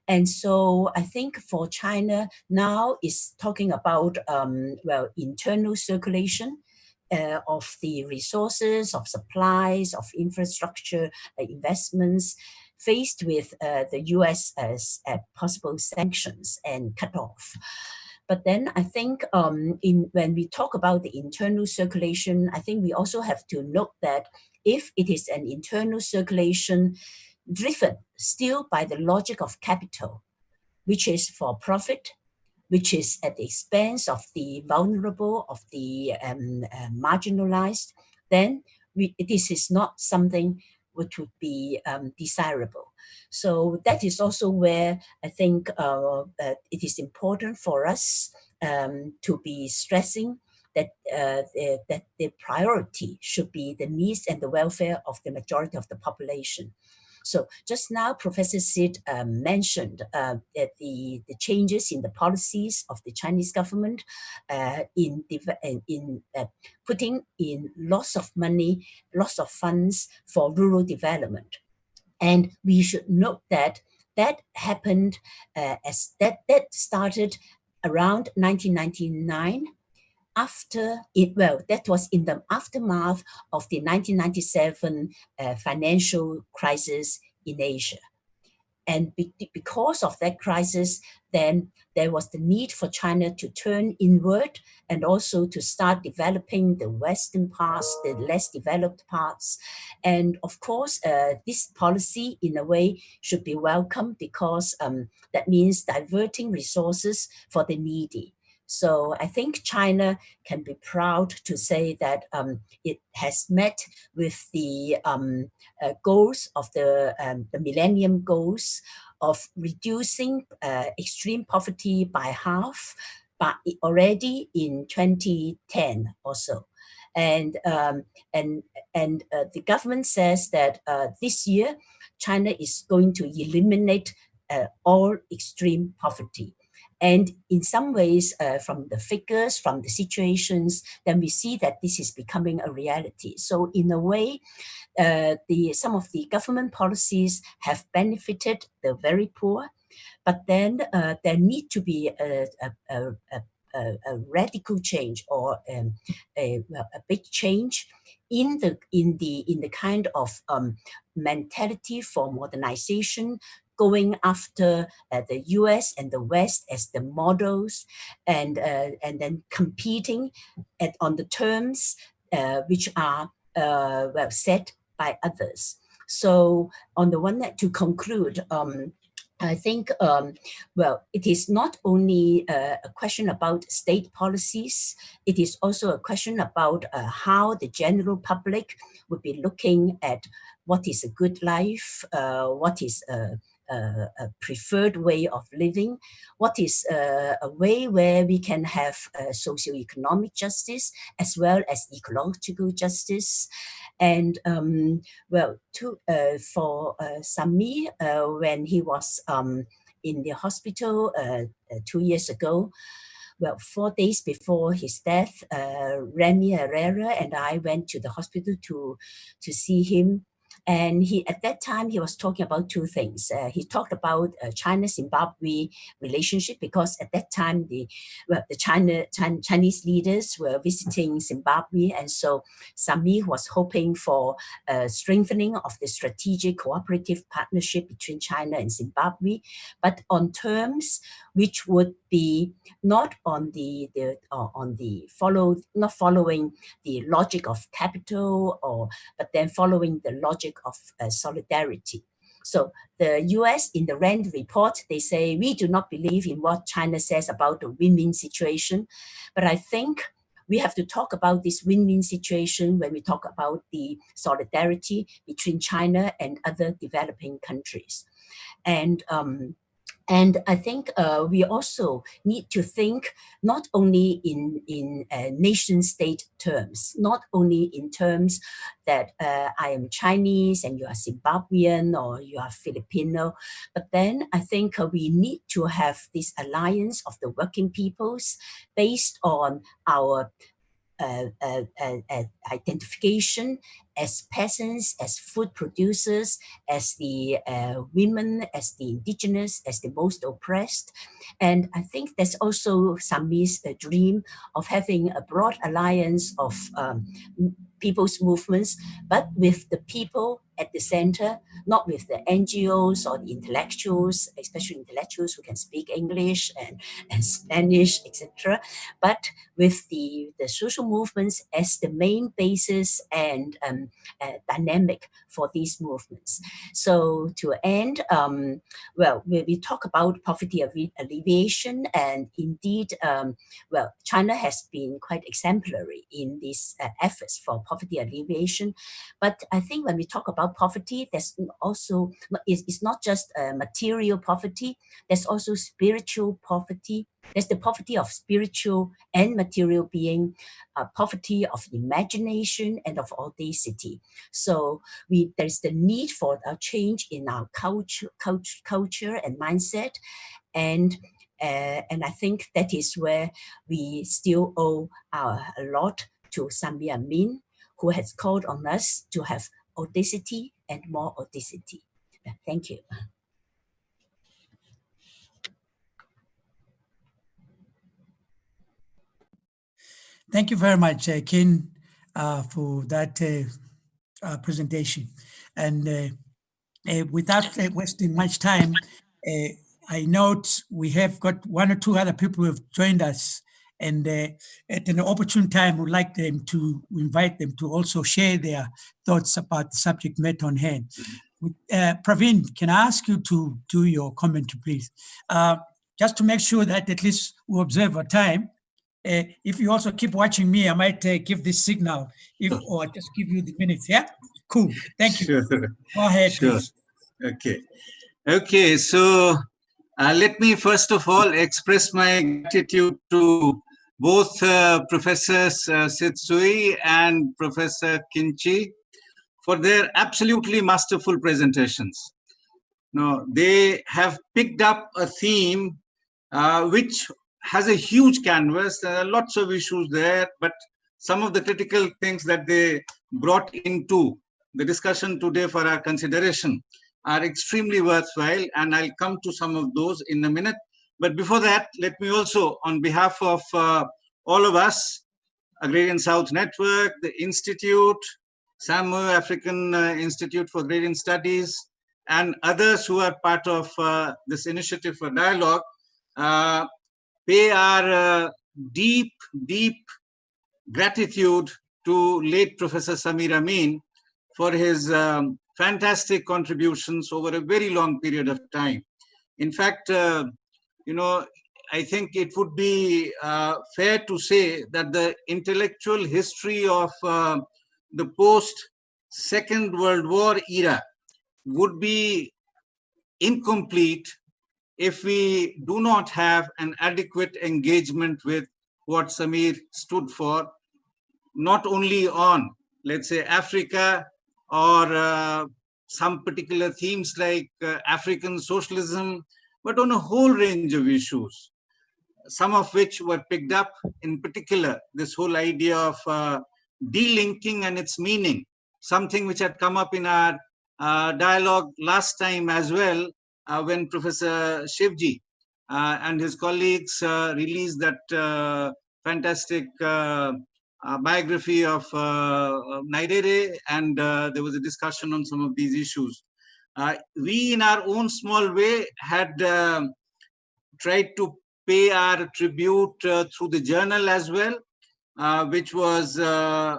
And so I think for China now is talking about, um, well, internal circulation uh, of the resources, of supplies, of infrastructure uh, investments, faced with uh, the US as possible sanctions and cut off. But then I think um, in when we talk about the internal circulation, I think we also have to note that if it is an internal circulation driven still by the logic of capital, which is for profit, which is at the expense of the vulnerable, of the um, uh, marginalized, then we, this is not something which would be um, desirable. So that is also where I think uh, uh, it is important for us um, to be stressing that, uh, the, that the priority should be the needs and the welfare of the majority of the population. So just now, Professor Sit um, mentioned uh, that the, the changes in the policies of the Chinese government uh, in, in uh, putting in lots of money, lots of funds for rural development. And we should note that that happened uh, as that, that started around 1999 after it, well, that was in the aftermath of the 1997 uh, financial crisis in Asia. And be because of that crisis, then there was the need for China to turn inward and also to start developing the Western parts, the less developed parts. And of course, uh, this policy in a way should be welcome because um, that means diverting resources for the needy. So I think China can be proud to say that um, it has met with the um, uh, goals of the, um, the Millennium Goals of reducing uh, extreme poverty by half, but already in 2010 or so. And, um, and, and uh, the government says that uh, this year, China is going to eliminate uh, all extreme poverty. And in some ways, uh, from the figures, from the situations, then we see that this is becoming a reality. So in a way, uh, the some of the government policies have benefited the very poor, but then uh, there need to be a, a, a, a, radical change or um, a, a big change in the in the in the kind of um, mentality for modernization going after uh, the US and the West as the models and, uh, and then competing at, on the terms uh, which are uh, well set by others. So on the one hand, to conclude, um, I think, um, well, it is not only uh, a question about state policies, it is also a question about uh, how the general public would be looking at what is a good life, uh, what is a a preferred way of living, what is a way where we can have socio-economic justice as well as ecological justice. And um, well, to, uh, for uh, Sami, uh, when he was um, in the hospital uh, uh, two years ago, well, four days before his death, uh, Remy Herrera and I went to the hospital to, to see him And he at that time, he was talking about two things. Uh, he talked about uh, China-Zimbabwe relationship because at that time, the, well, the China, China, Chinese leaders were visiting Zimbabwe. And so Samir was hoping for a strengthening of the strategic cooperative partnership between China and Zimbabwe, but on terms which would be not on the, the uh, on the follow not following the logic of capital or but then following the logic of uh, solidarity. So the US in the RAND report, they say, we do not believe in what China says about the win-win situation. But I think we have to talk about this win-win situation when we talk about the solidarity between China and other developing countries. And um, and I think uh, we also need to think not only in, in uh, nation state terms, not only in terms that uh, I am Chinese and you are Zimbabwean or you are Filipino, but then I think uh, we need to have this alliance of the working peoples based on our identification as peasants, as food producers, as the uh, women, as the indigenous, as the most oppressed. And I think there's also Samir's uh, dream of having a broad alliance of um, people's movements, but with the people at the center, not with the NGOs or the intellectuals, especially intellectuals who can speak English and, and Spanish, etc., but with the, the social movements as the main basis and um, uh, dynamic for these movements. So to end, um, well, we, talk about poverty alleviation and indeed, um, well, China has been quite exemplary in these uh, efforts for poverty alleviation. But I think when we talk about poverty, there's also, it's, not just uh, material poverty, there's also spiritual poverty, there's the poverty of spiritual and material being, uh, poverty of imagination and of audacity. So we there's the need for a change in our culture, culture, culture and mindset. And uh, and I think that is where we still owe our, a lot to Samir Amin, who has called on us to have audacity and more audacity. Thank you. Thank you very much, uh, Ken, uh, for that uh, uh presentation. And uh, uh, without wasting much time, I note we have got one or two other people who have joined us and at an opportune time, we'd like them to invite them to also share their thoughts about the subject matter on hand. Uh, Praveen, can I ask you to do your comment, please? Uh, just to make sure that at least we observe our time, uh, if you also keep watching me, I might uh, give this signal if, or just give you the minutes. Yeah, cool. Thank you. Sure. Go ahead. Sure. Please. Okay. Okay. So uh, let me first of all express my gratitude to both uh, Professors uh, Sit Tsui and Professor Kin Chi for their absolutely masterful presentations. Now, they have picked up a theme uh, which has a huge canvas. There are lots of issues there, but some of the critical things that they brought into the discussion today for our consideration are extremely worthwhile, and I'll come to some of those in a minute. But before that, let me also, on behalf of uh, all of us, Agrarian South Network, the Institute, Sam Moyo, African uh, Institute for Agrarian Studies, and others who are part of uh, this initiative for dialogue, uh, pay our uh, deep, deep gratitude to late Professor Samir Amin for his um, fantastic contributions over a very long period of time. In fact, uh, you know, I think it would be uh, fair to say that the intellectual history of uh, the post Second World War era would be incomplete if we do not have an adequate engagement with what Samir stood for, not only on, let's say, Africa or uh, some particular themes like uh, African socialism, but on a whole range of issues, some of which were picked up, in particular, this whole idea of uh, delinking and its meaning, something which had come up in our uh, dialogue last time as well uh, when Professor Shivji uh, and his colleagues uh, released that uh, fantastic biography of uh, Nyerere and there was a discussion on some of these issues. We in our own small way had um, tried to pay our tribute through the journal as well uh, which was uh,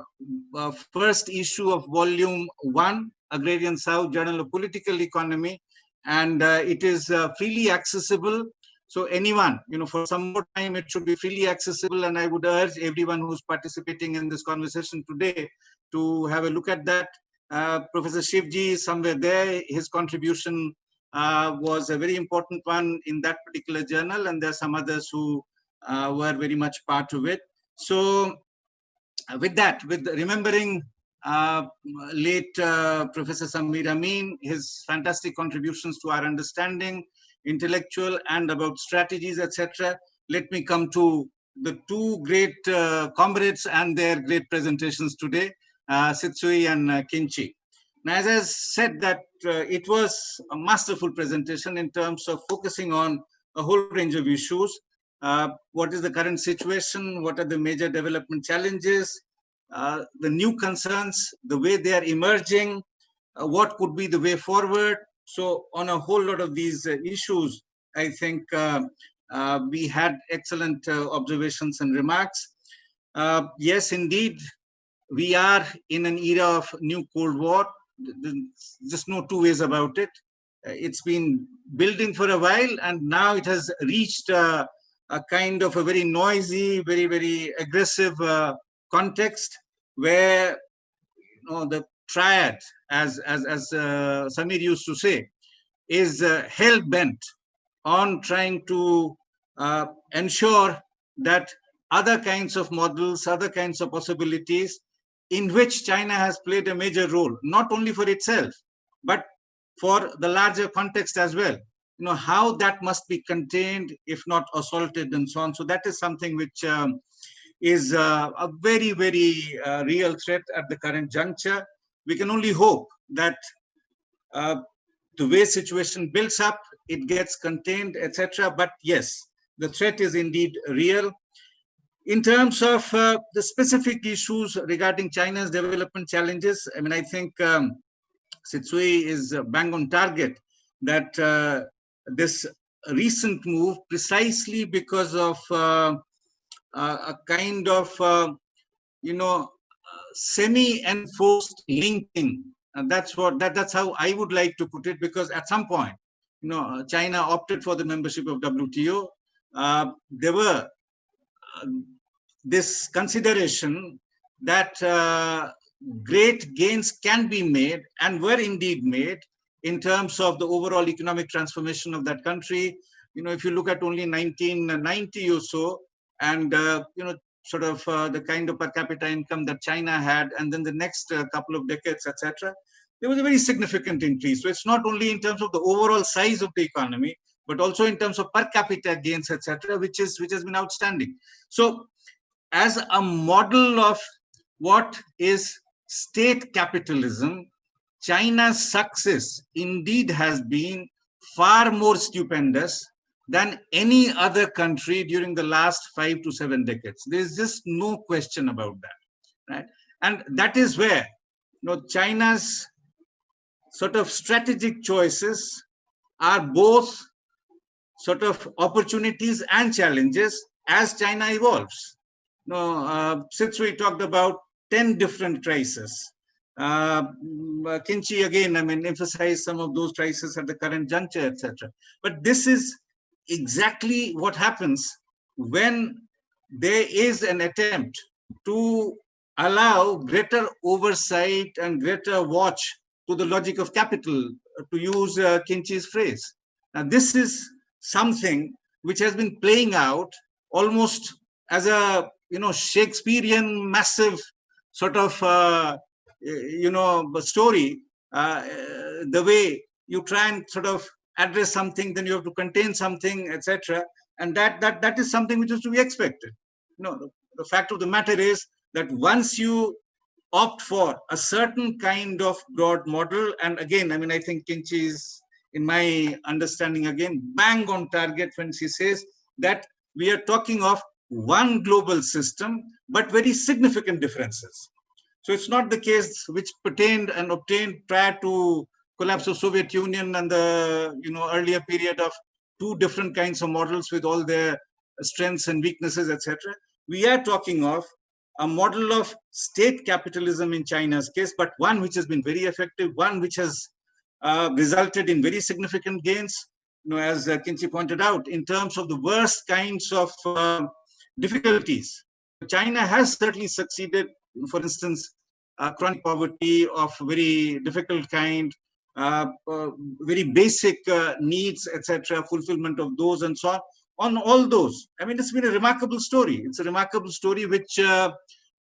uh, first issue of volume one, Agrarian South Journal of Political Economy, and uh, it is uh, freely accessible. So anyone, you know, for some more time, it should be freely accessible. And I would urge everyone who's participating in this conversation today to have a look at that. Uh, Professor Shivji is somewhere there. His contribution was a very important one in that particular journal. And there are some others who were very much part of it. So uh, with that, with remembering uh, late uh, Professor Samir Amin, his fantastic contributions to our understanding, intellectual and about strategies, etc. Let me come to the two great uh, comrades and their great presentations today, uh, Sit Tsui and uh, Kin Chi. Now, as I said that uh, it was a masterful presentation in terms of focusing on a whole range of issues, what is the current situation, what are the major development challenges, uh, the new concerns, the way they are emerging, uh, what could be the way forward. So on a whole lot of these uh, issues, I think we had excellent observations and remarks. yes, indeed, we are in an era of new Cold War. There's just no two ways about it. It's been building for a while and now it has reached a kind of a very noisy, very, very aggressive uh, context where you know, the triad, as, as, as uh, Samir used to say, is uh, hell-bent on trying to uh, ensure that other kinds of models, other kinds of possibilities in which China has played a major role, not only for itself, but for the larger context as well you know, how that must be contained, if not assaulted and so on. So that is something which um, is uh, a very, very uh, real threat at the current juncture. We can only hope that uh, the way situation builds up, it gets contained, etc. But yes, the threat is indeed real. In terms of uh, the specific issues regarding China's development challenges, I mean, I think um, Sit Tsui is bang on target that uh, this recent move precisely because of uh, a kind of, uh, you know, semi-enforced linking. And that's what that, that's how I would like to put it, because at some point, you know, China opted for the membership of WTO. Uh, there were uh, this consideration that uh, great gains can be made and were indeed made in terms of the overall economic transformation of that country. You know, if you look at only 1990 or so, and, uh, you know, sort of uh, the kind of per capita income that China had, and then the next uh, couple of decades, etc., there was a very significant increase. So it's not only in terms of the overall size of the economy, but also in terms of per capita gains, etc., which is which has been outstanding. So, as a model of what is state capitalism, China's success indeed has been far more stupendous than any other country during the last five to seven decades. There's just no question about that, right? And that is where you know, China's sort of strategic choices are both sort of opportunities and challenges as China evolves. Know, uh, since we talked about 10 different crises, uh, Kin Chi again, I mean, emphasize some of those crises at the current juncture, etc. But this is exactly what happens when there is an attempt to allow greater oversight and greater watch to the logic of capital, to use uh, Kin Chi's phrase. Now, this is something which has been playing out almost as a you know Shakespearean massive sort of uh, you know, story, uh, the way you try and sort of address something, then you have to contain something, etc. And that that that is something which is to be expected. Know, the, the fact of the matter is that once you opt for a certain kind of broad model. And again, I mean, I think Kin Chi is, in my understanding, again, bang on target when she says that we are talking of one global system, but very significant differences. So it's not the case which pertained and obtained prior to collapse of Soviet Union and the you know earlier period of two different kinds of models with all their strengths and weaknesses, etc. We are talking of a model of state capitalism in China's case, but one which has been very effective, one which has uh, resulted in very significant gains, you know, as uh, Kin Chi pointed out, in terms of the worst kinds of uh, difficulties. China has certainly succeeded, for instance, uh, chronic poverty of very difficult kind, uh, uh, very basic uh, needs, etc., fulfillment of those and so on. On all those, I mean, it's been a remarkable story. It's a remarkable story which uh,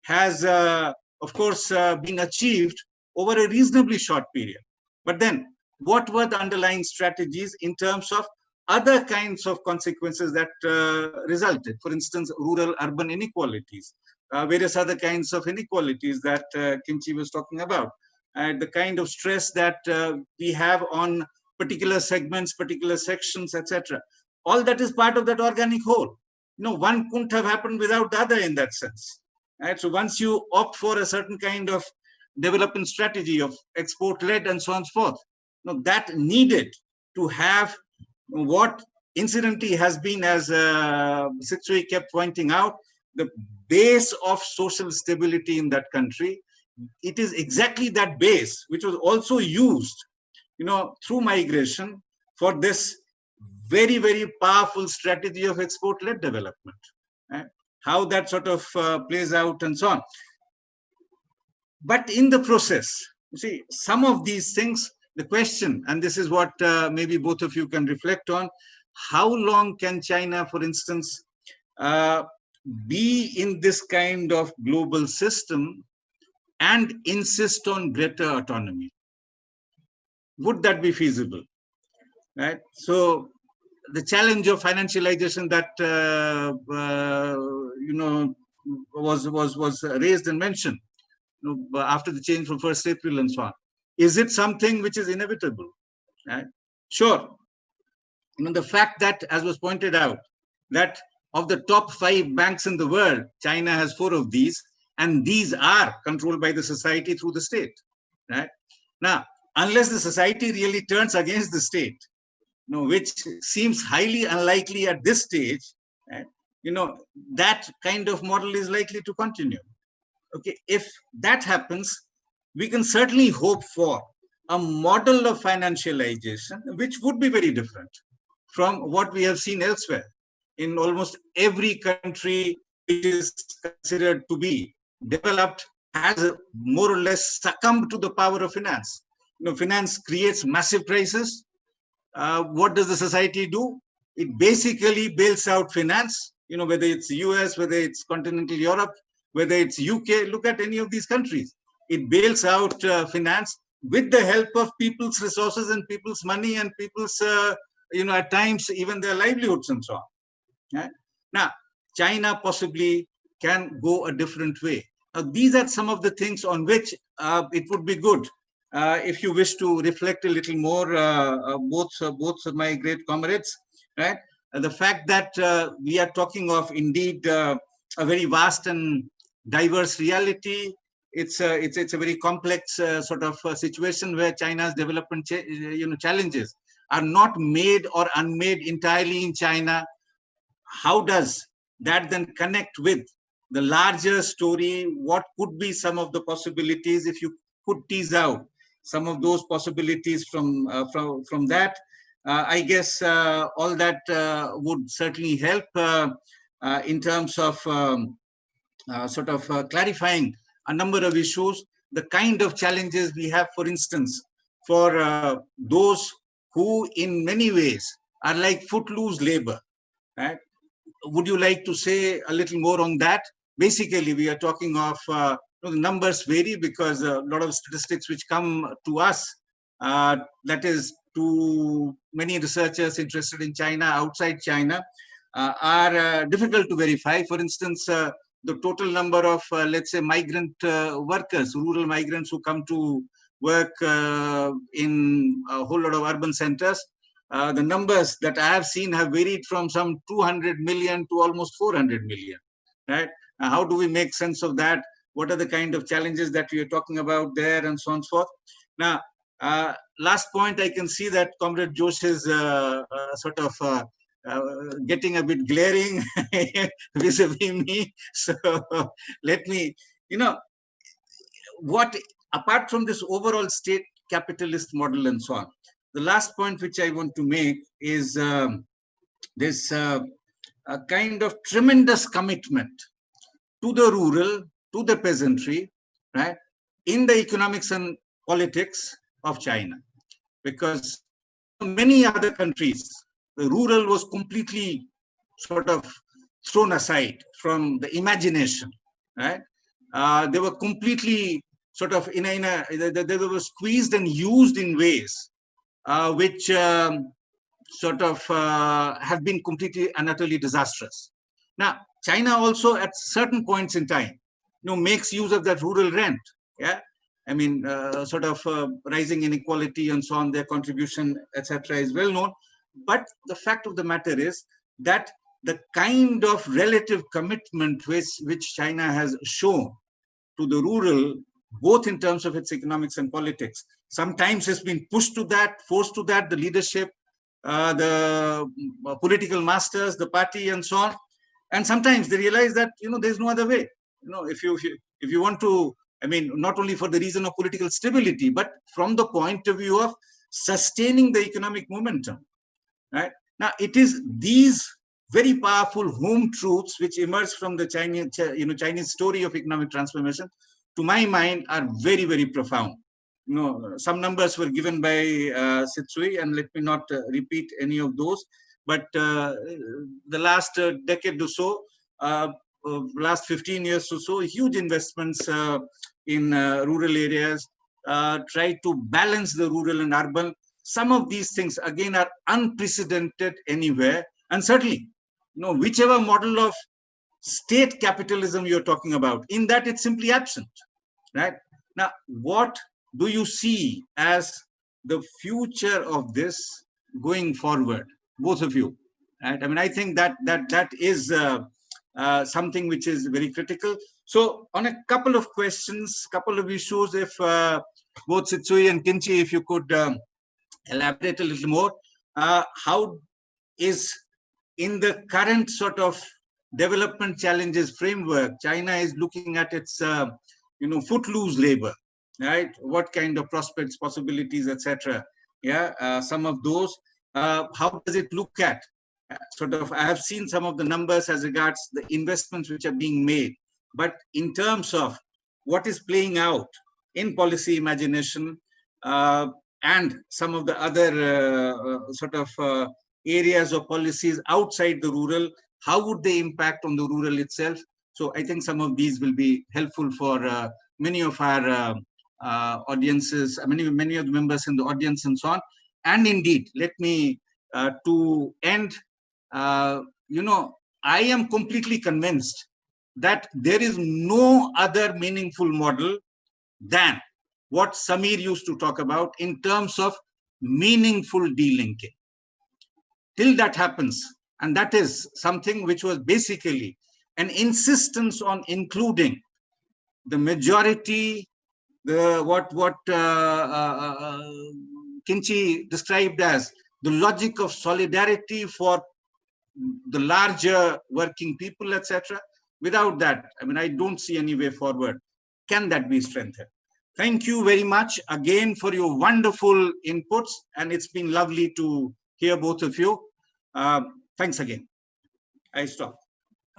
has, uh, of course, been achieved over a reasonably short period. But then, what were the underlying strategies in terms of other kinds of consequences that uh, resulted? For instance, rural-urban inequalities, uh, various other kinds of inequalities that uh, Kin Chi was talking about and the kind of stress that uh, we have on particular segments, particular sections, etc. All that is part of that organic whole. Know, one couldn't have happened without the other in that sense. Right? So once you opt for a certain kind of development strategy of export-led and so on and so forth, you that needed to have what incidentally has been, as uh, Sit Tsui kept pointing out, the base of social stability in that country it is exactly that base which was also used you know through migration for this very very powerful strategy of export-led development right? how that sort of uh, plays out and so on but in the process you see some of these things the question and this is what uh, maybe both of you can reflect on how long can china for instance uh, be in this kind of global system and insist on greater autonomy. Would that be feasible? Right. So the challenge of financialization that uh, uh, you know was was was raised and mentioned you know, after the change from first April and so on. Is it something which is inevitable? Right. Sure. You know the fact that, as was pointed out, that of the top five banks in the world, China has four of these, and these are controlled by the society through the state right now unless the society really turns against the state you know which seems highly unlikely at this stage right? you know that kind of model is likely to continue okay if that happens we can certainly hope for a model of financialization which would be very different from what we have seen elsewhere in almost every country which is considered to be developed has more or less succumbed to the power of finance. You know, finance creates massive crises. Uh, what does the society do? It basically bails out finance, you know, whether it's US, whether it's continental Europe, whether it's UK, look at any of these countries. It bails out uh, finance with the help of people's resources and people's money and people's, uh, you know, at times even their livelihoods and so on. Now, China possibly can go a different way. Uh, these are some of the things on which uh, it would be good uh, if you wish to reflect a little more, uh, uh, both uh, both my great comrades, right? the fact that we are talking of indeed a very vast and diverse reality. It's a, it's, it's a very complex sort of situation where China's development you know, challenges are not made or unmade entirely in China. How does that then connect with the larger story, what could be some of the possibilities if you could tease out some of those possibilities from uh, from from that. Uh, I guess uh, all that uh, would certainly help uh, uh, in terms of um, sort of clarifying a number of issues, the kind of challenges we have, for instance, for those who in many ways are like footloose labor. Right? Would you like to say a little more on that? basically we are talking of uh, the numbers vary because a lot of statistics which come to us uh, that is to many researchers interested in China outside China uh, are uh, difficult to verify. For instance, uh, the total number of, uh, let's say, migrant uh, workers, rural migrants who come to work uh, in a whole lot of urban centers. Uh, the numbers that I have seen have varied from some 200 million to almost 400 million, right? how do we make sense of that? What are the kind of challenges that we are talking about there and so on and so forth? Now, uh, last point, I can see that Comrade Josh is uh, uh, sort of uh, getting a bit glaring vis-a-vis -vis me. So let me, you know, what apart from this overall state capitalist model and so on, the last point which I want to make is um, this uh, a kind of tremendous commitment to the rural, to the peasantry, right, in the economics and politics of China. Because many other countries, the rural was completely sort of thrown aside from the imagination, right? Uh, they were completely sort of in a, in a they, they were squeezed and used in ways uh, which um, sort of uh, have been completely and utterly disastrous. Now, China also at certain points in time, you know, makes use of that rural rent. Yeah, I mean, uh, sort of uh, rising inequality and so on, their contribution, etc., is well known. But the fact of the matter is that the kind of relative commitment which, which China has shown to the rural, both in terms of its economics and politics, sometimes has been pushed to that, forced to that, the leadership, uh, the uh, political masters, the party, and so on. And sometimes they realize that you know there's no other way. You know, if you if you want to I mean, not only for the reason of political stability, but from the point of view of sustaining the economic momentum. Right now, it is these very powerful home truths which emerge from the Chinese, you know, Chinese story of economic transformation, to my mind, are very, very profound. You know, some numbers were given by uh, Sit Tsui, and let me not uh, repeat any of those. But uh, the last uh, decade or so, uh, uh, last 15 years or so, huge investments uh, in rural areas, try to balance the rural and urban. Some of these things, again, are unprecedented anywhere. And certainly, you know, whichever model of state capitalism you're talking about, in that it's simply absent, right? Now, what do you see as the future of this going forward, both of you? Right? I mean, I think that that that is uh, uh, something which is very critical. So on a couple of questions, couple of issues, if uh, both Sit Tsui and Kin Chi, if you could um, elaborate a little more, uh, how is in the current sort of development challenges framework, China is looking at its, uh, you know, footloose labor, right? What kind of prospects, possibilities, etc. Yeah, uh, some of those. Uh, how does it look at sort of, I have seen some of the numbers as regards the investments which are being made, but in terms of what is playing out in policy imagination uh, and some of the other uh, uh, sort of uh, areas or policies outside the rural, how would they impact on the rural itself? So I think some of these will be helpful for many of our audiences, many, many of the members in the audience and so on. And indeed, let me, to end you know, I am completely convinced that there is no other meaningful model than what Samir used to talk about in terms of meaningful delinking. Till that happens, and that is something which was basically an insistence on including the majority, the what what uh, uh, uh Kin Chi described as the logic of solidarity for the larger working people, etc. Without that, I mean, I don't see any way forward. Can that be strengthened? Thank you very much again for your wonderful inputs. And it's been lovely to hear both of you. Uh, thanks again. I stop.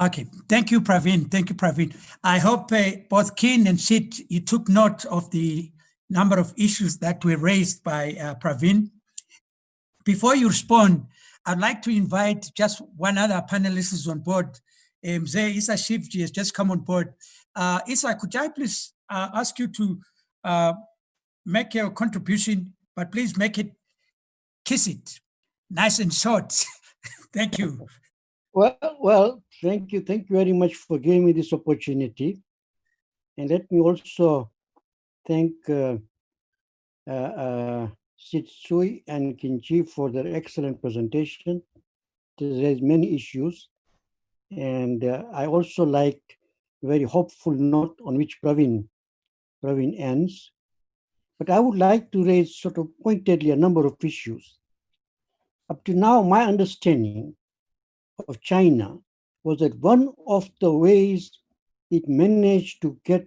Okay, thank you, Praveen. Thank you, Praveen. I hope uh, both Kin and Sit, you took note of the number of issues that were raised by uh, Praveen. Before you respond, I'd like to invite just one other panelist is on board. Um, Zay Issa Shivji has just come on board. Uh, Issa, could I please uh, ask you to uh, make your contribution, but please make it, kiss it, nice and short. Thank you. Well, well, thank you. Thank you very much for giving me this opportunity. And let me also thank uh, uh, uh, and Kin Chi for their excellent presentation. There's many issues. And uh, I also liked very hopeful note on which Praveen, Praveen ends. But I would like to raise sort of pointedly a number of issues. Up to now, my understanding of China was that one of the ways it managed to get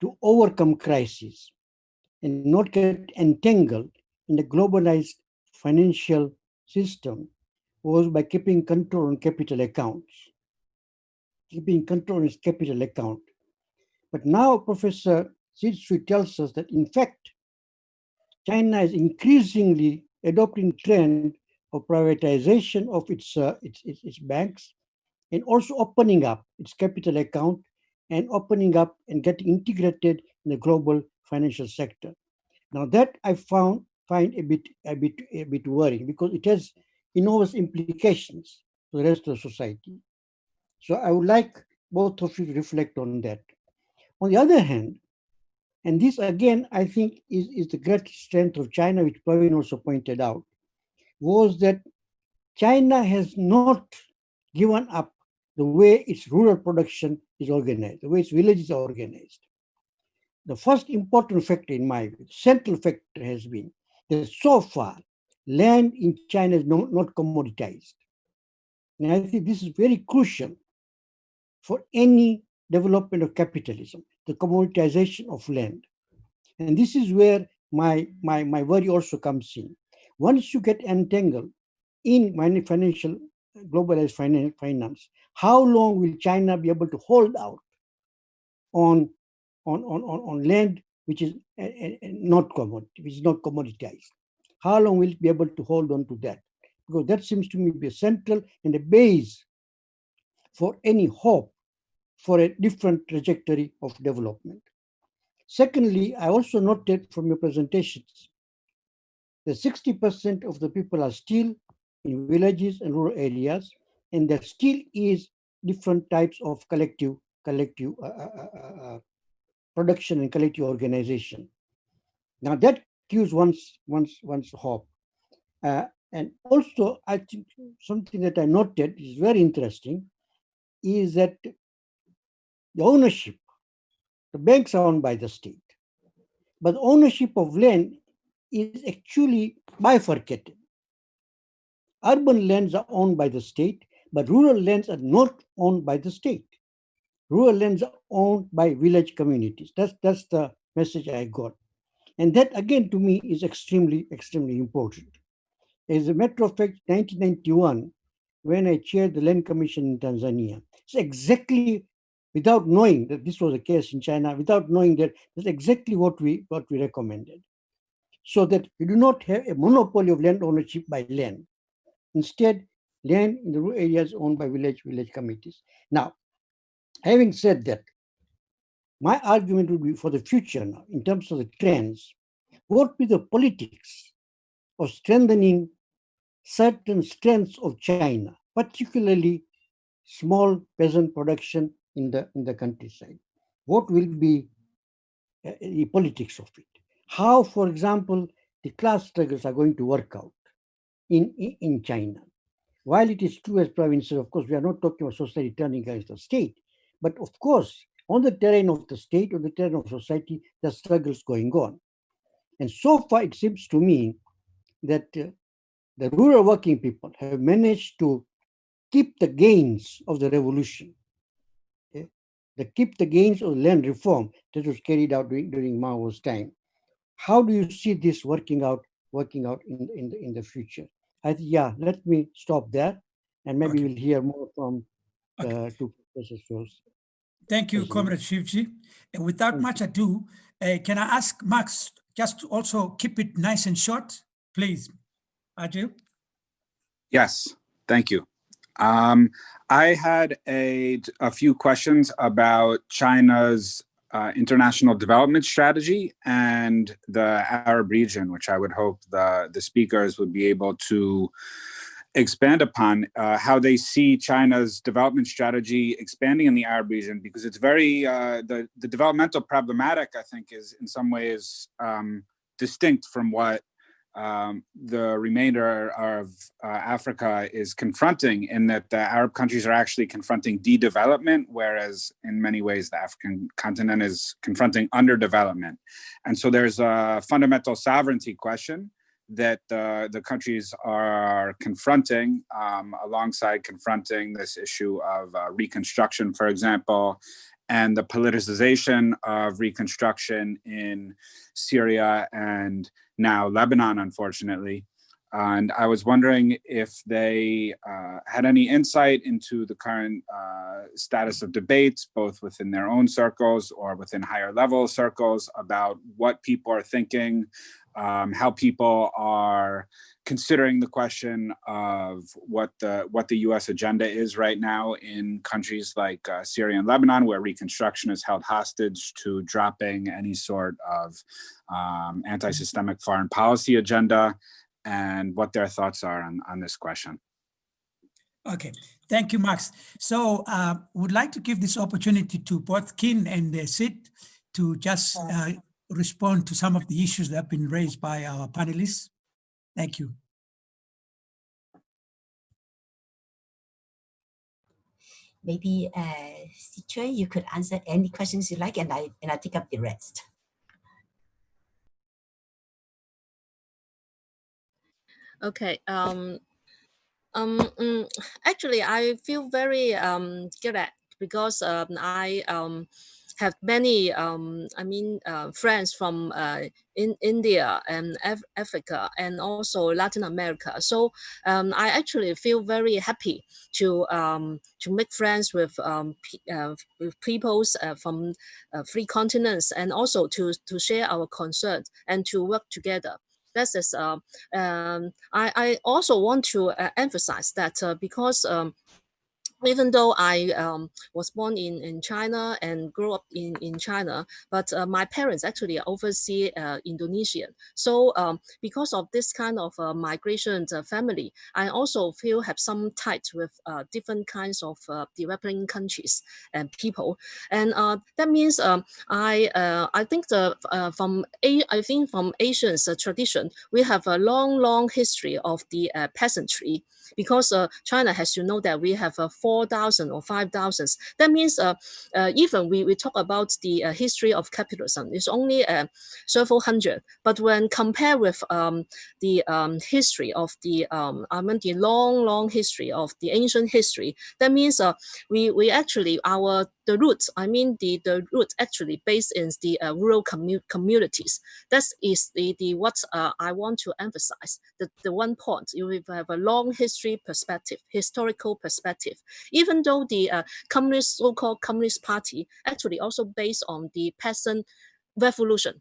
to overcome crisis and not get entangled in the globalized financial system was by keeping control on capital accounts, keeping control on its capital account. But now Professor Sit Tsui tells us that in fact, China is increasingly adopting trend of privatization of its, uh, its, its, its banks and also opening up its capital account and opening up and getting integrated in the global financial sector. Now that I found find a bit a bit a bit worrying because it has enormous implications for the rest of society. So I would like both of you to reflect on that. On the other hand, and this again, I think is, is the great strength of China, which Praveen also pointed out, was that China has not given up the way its rural production is organized, the way its villages are organized. The first important factor in my view, central factor has been that so far, land in China is not, not commoditized. And I think this is very crucial for any development of capitalism, the commoditization of land. And this is where my, my, my worry also comes in. Once you get entangled in financial, globalized finance, how long will China be able to hold out on, on, on, on land which is uh, not commodity, which is not commoditized? How long will it be able to hold on to that? Because that seems to me to be a central and a base for any hope for a different trajectory of development. Secondly, I also noted from your presentations that 60% of the people are still in villages and rural areas, and there still is different types of collective collective uh, uh, uh, uh, uh production and collective organization. Now that gives one's one's one's hope. Uh, and also, I think something that I noted is very interesting is that the ownership, the banks are owned by the state, but ownership of land is actually bifurcated. Urban lands are owned by the state, but rural lands are not owned by the state. Rural lands are owned by village communities. That's, that's the message I got. And that again to me is extremely, extremely important. As a matter of fact, 1991, when I chaired the Land Commission in Tanzania, it's exactly without knowing that this was the case in China, without knowing that that's exactly what we what we recommended so that we do not have a monopoly of land ownership by land. Instead, land in the rural areas owned by village village committees. Now, having said that, my argument would be for the future now, in terms of the trends, what be the politics of strengthening certain strengths of China, particularly small peasant production in the in the countryside? What will be uh, the politics of it? how, for example, the class struggles are going to work out in, in, in China. While it is true as provinces, of course, we are not talking about society turning against the state, but of course, on the terrain of the state, on the terrain of society, the struggles going on. And so far, it seems to me that uh, the rural working people have managed to keep the gains of the revolution? The keep the gains of land reform that was carried out during, during Mao's time. How do you see this working out working out in in the, in the future? I, yeah let me stop there and maybe okay. we'll hear more from okay. uh, two professors first. thank you comrade shivji. And without much ado uh, can i ask max just to also keep it nice and short please? Ajl? yes. Thank you um, I had a, a few questions about China's uh, international development strategy and the Arab region, which I would hope the, the speakers would be able to expand upon uh, how they see China's development strategy expanding in the Arab region, because it's very, uh, the, the developmental problematic, I think, is in some ways um, distinct from what um, the remainder of uh, Africa is confronting in that the Arab countries are actually confronting de-development, whereas in many ways the African continent is confronting underdevelopment. And so there's a fundamental sovereignty question that uh, the countries are confronting um, alongside confronting this issue of uh, reconstruction, for example, and the politicization of reconstruction in Syria and now Lebanon, unfortunately. And I was wondering if they uh, had any insight into the current uh, status of debates, both within their own circles or within higher level circles about what people are thinking, um, how people are considering the question of what the what the U.S. agenda is right now in countries like uh, Syria and Lebanon, where reconstruction is held hostage to dropping any sort of um, anti-systemic foreign policy agenda, and what their thoughts are on, on this question. Okay, thank you, Max. So uh, would like to give this opportunity to both Kin and uh, Sit to just uh, respond to some of the issues that have been raised by our panelists. Thank you. Maybe uh, Sit Tsui, you could answer any questions you like, and I and I take up the rest. Okay. Um, um, um, actually, I feel very um, glad because um, I um, have many, um, I mean, uh, friends from uh, in India and Af Africa and also Latin America. So um, I actually feel very happy to um, to make friends with um, uh, with peoples uh, from uh, three continents and also to to share our concerns and to work together. That is, uh, um, I, I also want to uh, emphasize that uh, because um, even though I um, was born in, in China and grew up in, in China, but uh, my parents actually oversee uh, Indonesian. So um, because of this kind of uh, migration uh, family, I also feel have some ties with uh, different kinds of uh, developing countries and people. And that means um, I I think the from a I think from Asian's tradition, we have a long, long history of the peasantry because China has to know that we have a 4,000 or 5,000. That means uh, uh, even we, we talk about the uh, history of capitalism, it's only uh, several hundred. But when compared with um, the um, history of the, um, I mean the long, long history of the ancient history, that means uh, we, we actually, our the roots, I mean the, the roots actually based in the uh, rural commu communities. That is the, the what uh, I want to emphasize. The, the one point, you have a long history perspective, historical perspective. Even though the uh, communist, so-called communist party actually also based on the peasant revolution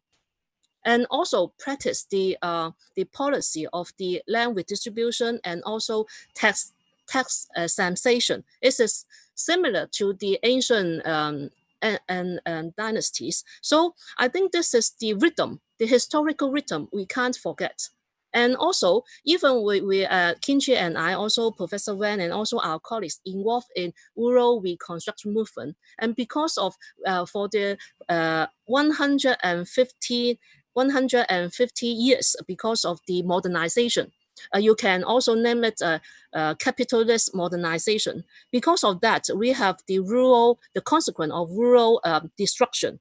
and also practice the uh, the policy of the land redistribution and also tax tax uh, sensation. It is similar to the ancient um, and, and, and, dynasties. So I think this is the rhythm, the historical rhythm we can't forget. And also, even we, we uh, Kin Chi and I, also Professor Wen and also our colleagues involved in rural reconstruction movement. And because of, uh, for the uh, 150, 150 years because of the modernization, uh, you can also name it a, a, capitalist modernization. Because of that, we have the rural, the consequence of rural um, destruction.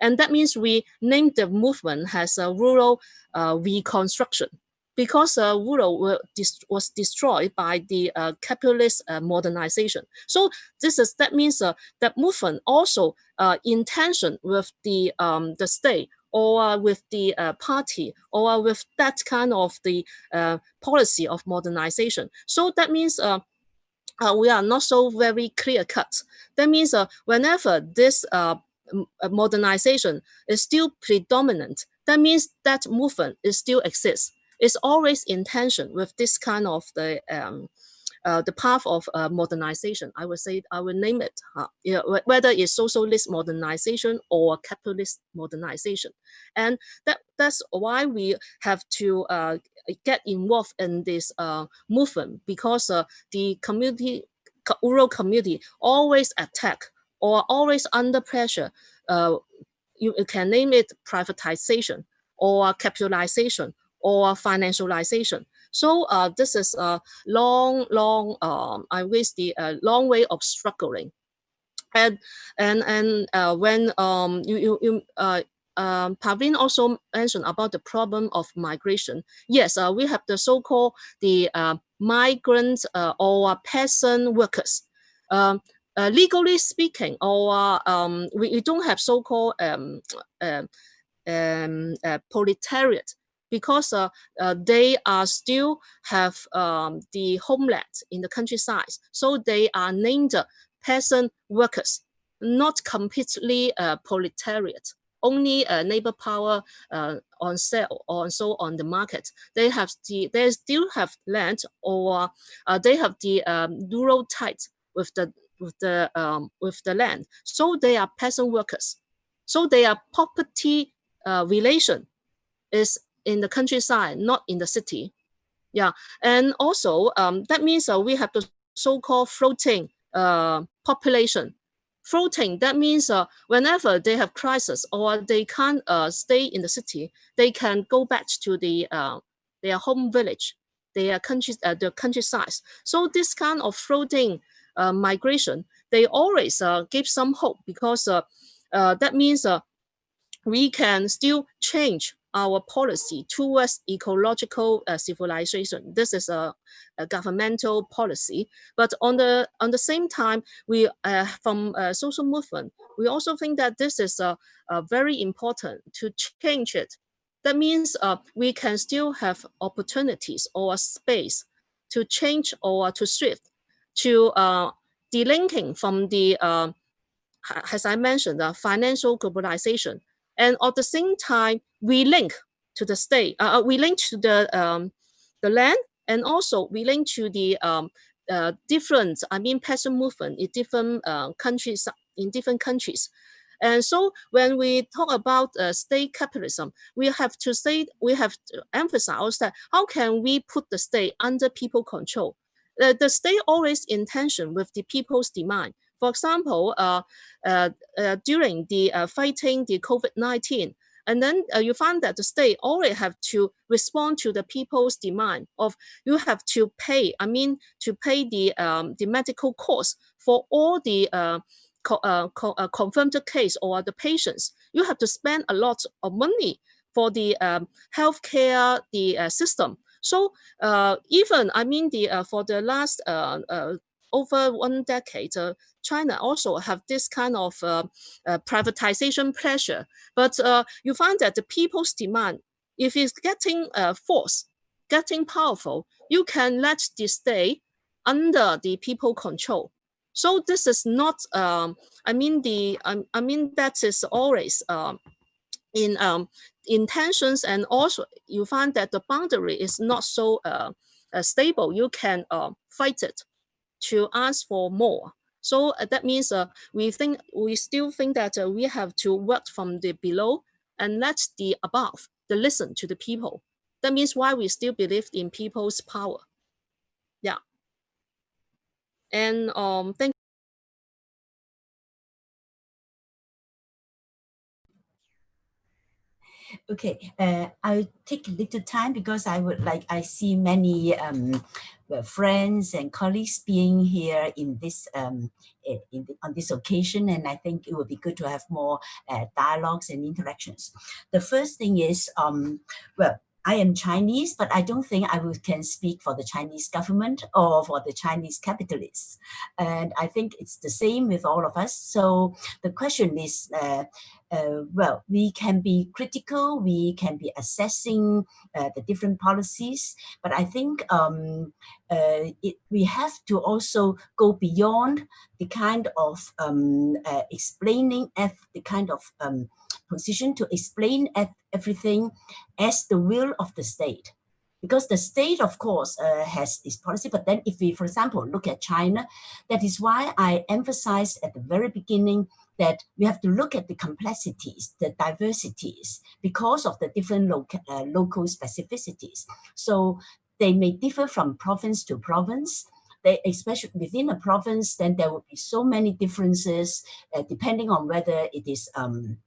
And that means we named the movement as a rural uh, reconstruction because uh, rural was destroyed by the uh, capitalist uh, modernization. So this is that means uh, that movement also uh, in tension with the um, the state or with the uh, party or with that kind of the uh, policy of modernization. So that means we are not so very clear cut. That means whenever this modernization is still predominant, that means that movement is still exists. It's always in tension with this kind of the um, uh, the path of uh, modernization. I would say I will name it, you know, whether it's socialist modernization or capitalist modernization, and that that's why we have to uh, get involved in this uh, movement because uh, the community, rural community always attack or always under pressure. You can name it privatization or capitalization or financialization. So uh, this is a long, long, um, I wish the uh, long way of struggling. And and and uh, when um, you you, you uh, um, Praveen also mentioned about the problem of migration. Yes, uh, we have the so-called the uh, migrant uh, or peasant workers. Um, uh, legally speaking, or um, we, don't have so-called um, uh, um, uh, proletariat because uh, uh, they are still have um, the homeland in the countryside. So they are named peasant workers, not completely uh, proletariat only uh, neighbor power uh, on sale or so on the market. They have the they still have land or uh, they have the um, rural tight with the with the um, with the land. So they are peasant workers. So their property uh, relation is in the countryside, not in the city. Yeah, and also um, that means uh, we have the so-called floating uh, population floating, that means uh, whenever they have crisis or they can't uh, stay in the city, they can go back to the uh, their home village, their country, uh, the countryside. So this kind of floating uh, migration, they always uh, give some hope because uh, uh, that means uh, we can still change our policy towards ecological uh, civilization. This is a, a, governmental policy, but on the on the same time, we uh, from a social movement, we also think that this is a, very important to change it. That means uh, we can still have opportunities or space to change or to shift to uh, delinking from the, uh, as I mentioned, the financial globalization and at the same time, we link to the state, uh, uh, we link to the, um, the land, and also we link to the um, uh, different, I mean, peasant movement in different uh, countries, in different countries. And so when we talk about uh, state capitalism, we have to say, we have to emphasize that how can we put the state under people control? Uh, the state always in tension with the people's demand. For example, uh, uh, uh, during the fighting the COVID-19, and then uh, you find that the state already have to respond to the people's demand of you have to pay, I mean, to pay the, um, the medical costs for all the uh, co uh, co confirmed case or the patients. You have to spend a lot of money for the um, healthcare the system. So even, I mean, the for the last over one decade, uh, China also have this kind of uh, uh, privatization pressure. But uh, you find that the people's demand, if it's getting uh, force, getting powerful, you can let this stay under the people control. So this is not, um, I mean, the, um, I mean, that is always um, in um, intentions and also you find that the boundary is not so uh, uh, stable. You can uh, fight it to ask for more. So uh, that means uh, we think we still think that uh, we have to work from the below and let the above, the listen to the people. That means why we still believe in people's power. Yeah. And um, thank Okay, uh, I'll take a little time because I would like, I see many um, friends and colleagues being here in this um, in the, on this occasion, and I think it would be good to have more uh, dialogues and interactions. The first thing is, um, well, I am Chinese, but I don't think I will, can speak for the Chinese government or for the Chinese capitalists. And I think it's the same with all of us. So the question is, uh, uh, well, we can be critical, we can be assessing uh, the different policies, but I think um, uh, it, we have to also go beyond the kind of um, uh, explaining the kind of um, position to explain everything as the will of the state. Because the state, of course, uh, has its policy, but then if we, for example, look at China, that is why I emphasized at the very beginning that we have to look at the complexities, the diversities, because of the different local, uh, local specificities. So they may differ from province to province, they, especially within a province, then there will be so many differences uh, depending on whether it is um,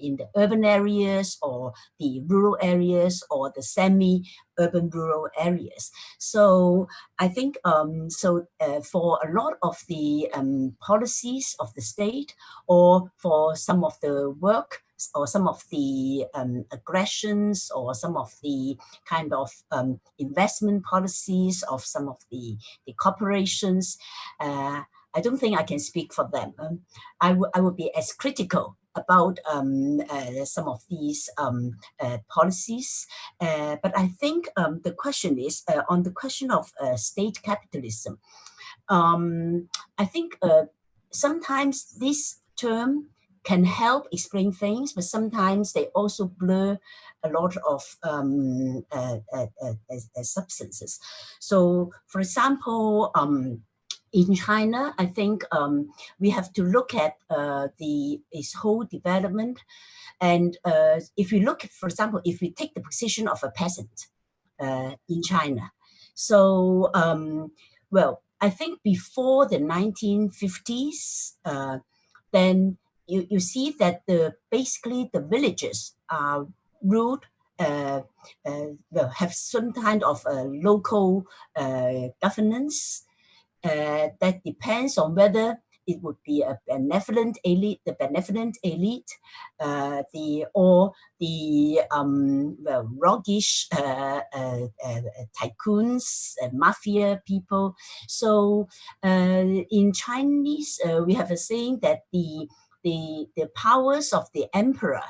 in the urban areas or the rural areas or the semi-urban rural areas. So I think um, so uh, for a lot of the um, policies of the state or for some of the work or some of the um, aggressions or some of the kind of um, investment policies of some of the, the corporations, uh, I don't think I can speak for them. Um, I, I would be as critical about um, uh, some of these um, uh, policies. Uh, but I think um, the question is uh, on the question of uh, state capitalism. Um, I think uh, sometimes this term can help explain things, but sometimes they also blur a lot of um, substances. So, for example, um, in China, I think um, we have to look at uh, the its whole development. And uh, if we look, for example, if we take the position of a peasant uh, in China, so um, well, I think before the 1950s, uh, then you, you see that the basically the villages are ruled uh, uh, well, have some kind of uh, local governance uh, that depends on whether it would be a benevolent elite, the benevolent elite, uh, the or the um, well, roguish uh, uh, uh tycoons, uh, mafia people. So in Chinese, we have a saying that the the the powers of the emperor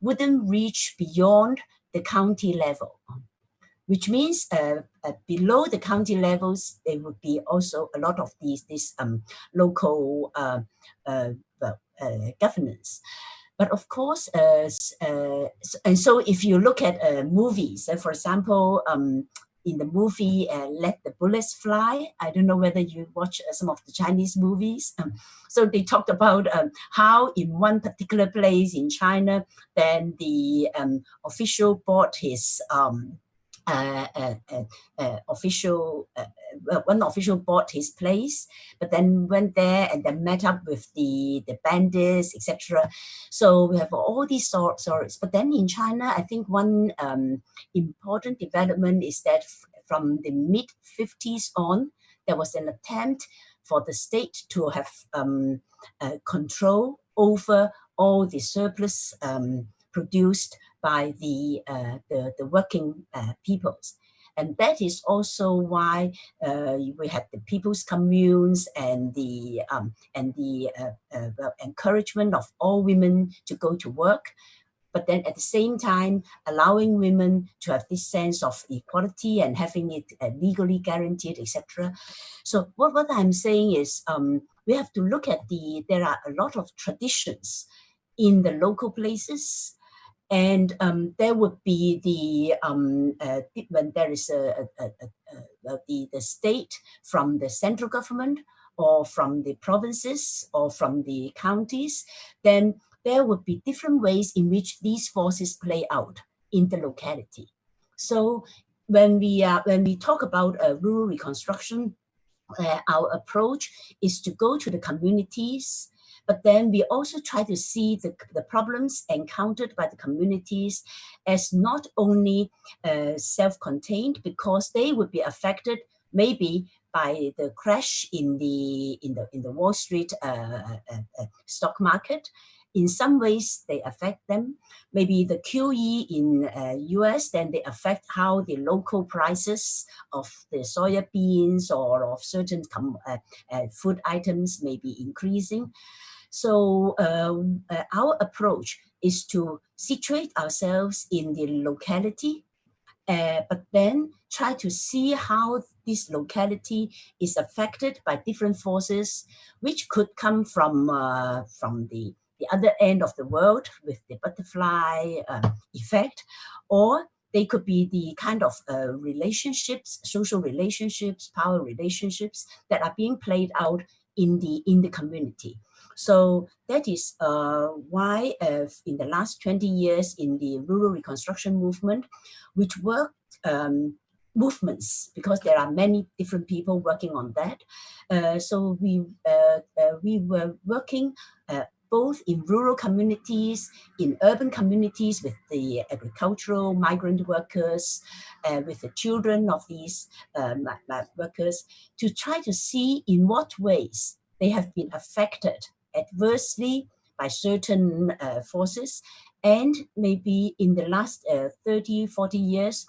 wouldn't reach beyond the county level which means uh, uh, below the county levels, there would be also a lot of these, this um, local uh, uh, uh governance. But of course, uh, and so if you look at movies, for example, um, in the movie Let the Bullets Fly, I don't know whether you watch some of the Chinese movies. Um, so they talked about um, how in one particular place in China, then the um, official bought his um, uh, uh, uh, official, one official bought his place, but then went there and then met up with the, the bandits, etc. So we have all these stories. But then in China, I think one um, important development is that from the mid 50s on, there was an attempt for the state to have um, uh, control over all the surplus um, produced by the, uh, the, the, working uh, peoples. And that is also why uh, we had the people's communes and the um, and the uh, uh, encouragement of all women to go to work, but then at the same time allowing women to have this sense of equality and having it uh, legally guaranteed, etc. So what, what I'm saying is um, we have to look at the, there are a lot of traditions in the local places and um, there would be the um, uh, when there is a, a, a, a, the the state from the central government or from the provinces or from the counties, then there would be different ways in which these forces play out in the locality. So when we uh, when we talk about uh, rural reconstruction, uh, our approach is to go to the communities but then we also try to see the, the problems encountered by the communities as not only uh, self-contained because they would be affected maybe by the crash in the in the in the Wall Street uh, uh, uh stock market. In some ways, they affect them. Maybe the QE in uh, US, then they affect how the local prices of the soya beans or of certain uh, uh, food items may be increasing. So um, uh, our approach is to situate ourselves in the locality, uh, but then try to see how this locality is affected by different forces, which could come from, uh, from the, the other end of the world with the butterfly uh, effect, or they could be the kind of uh, relationships, social relationships, power relationships that are being played out in the in the community. So that is uh, why uh, in the last 20 years in the rural reconstruction movement, which worked um, movements because there are many different people working on that. Uh, so we uh, uh, we were working uh, both in rural communities, in urban communities with the agricultural migrant workers, uh, with the children of these um, workers, to try to see in what ways they have been affected adversely by certain uh, forces and maybe in the last uh, 30, 40 years,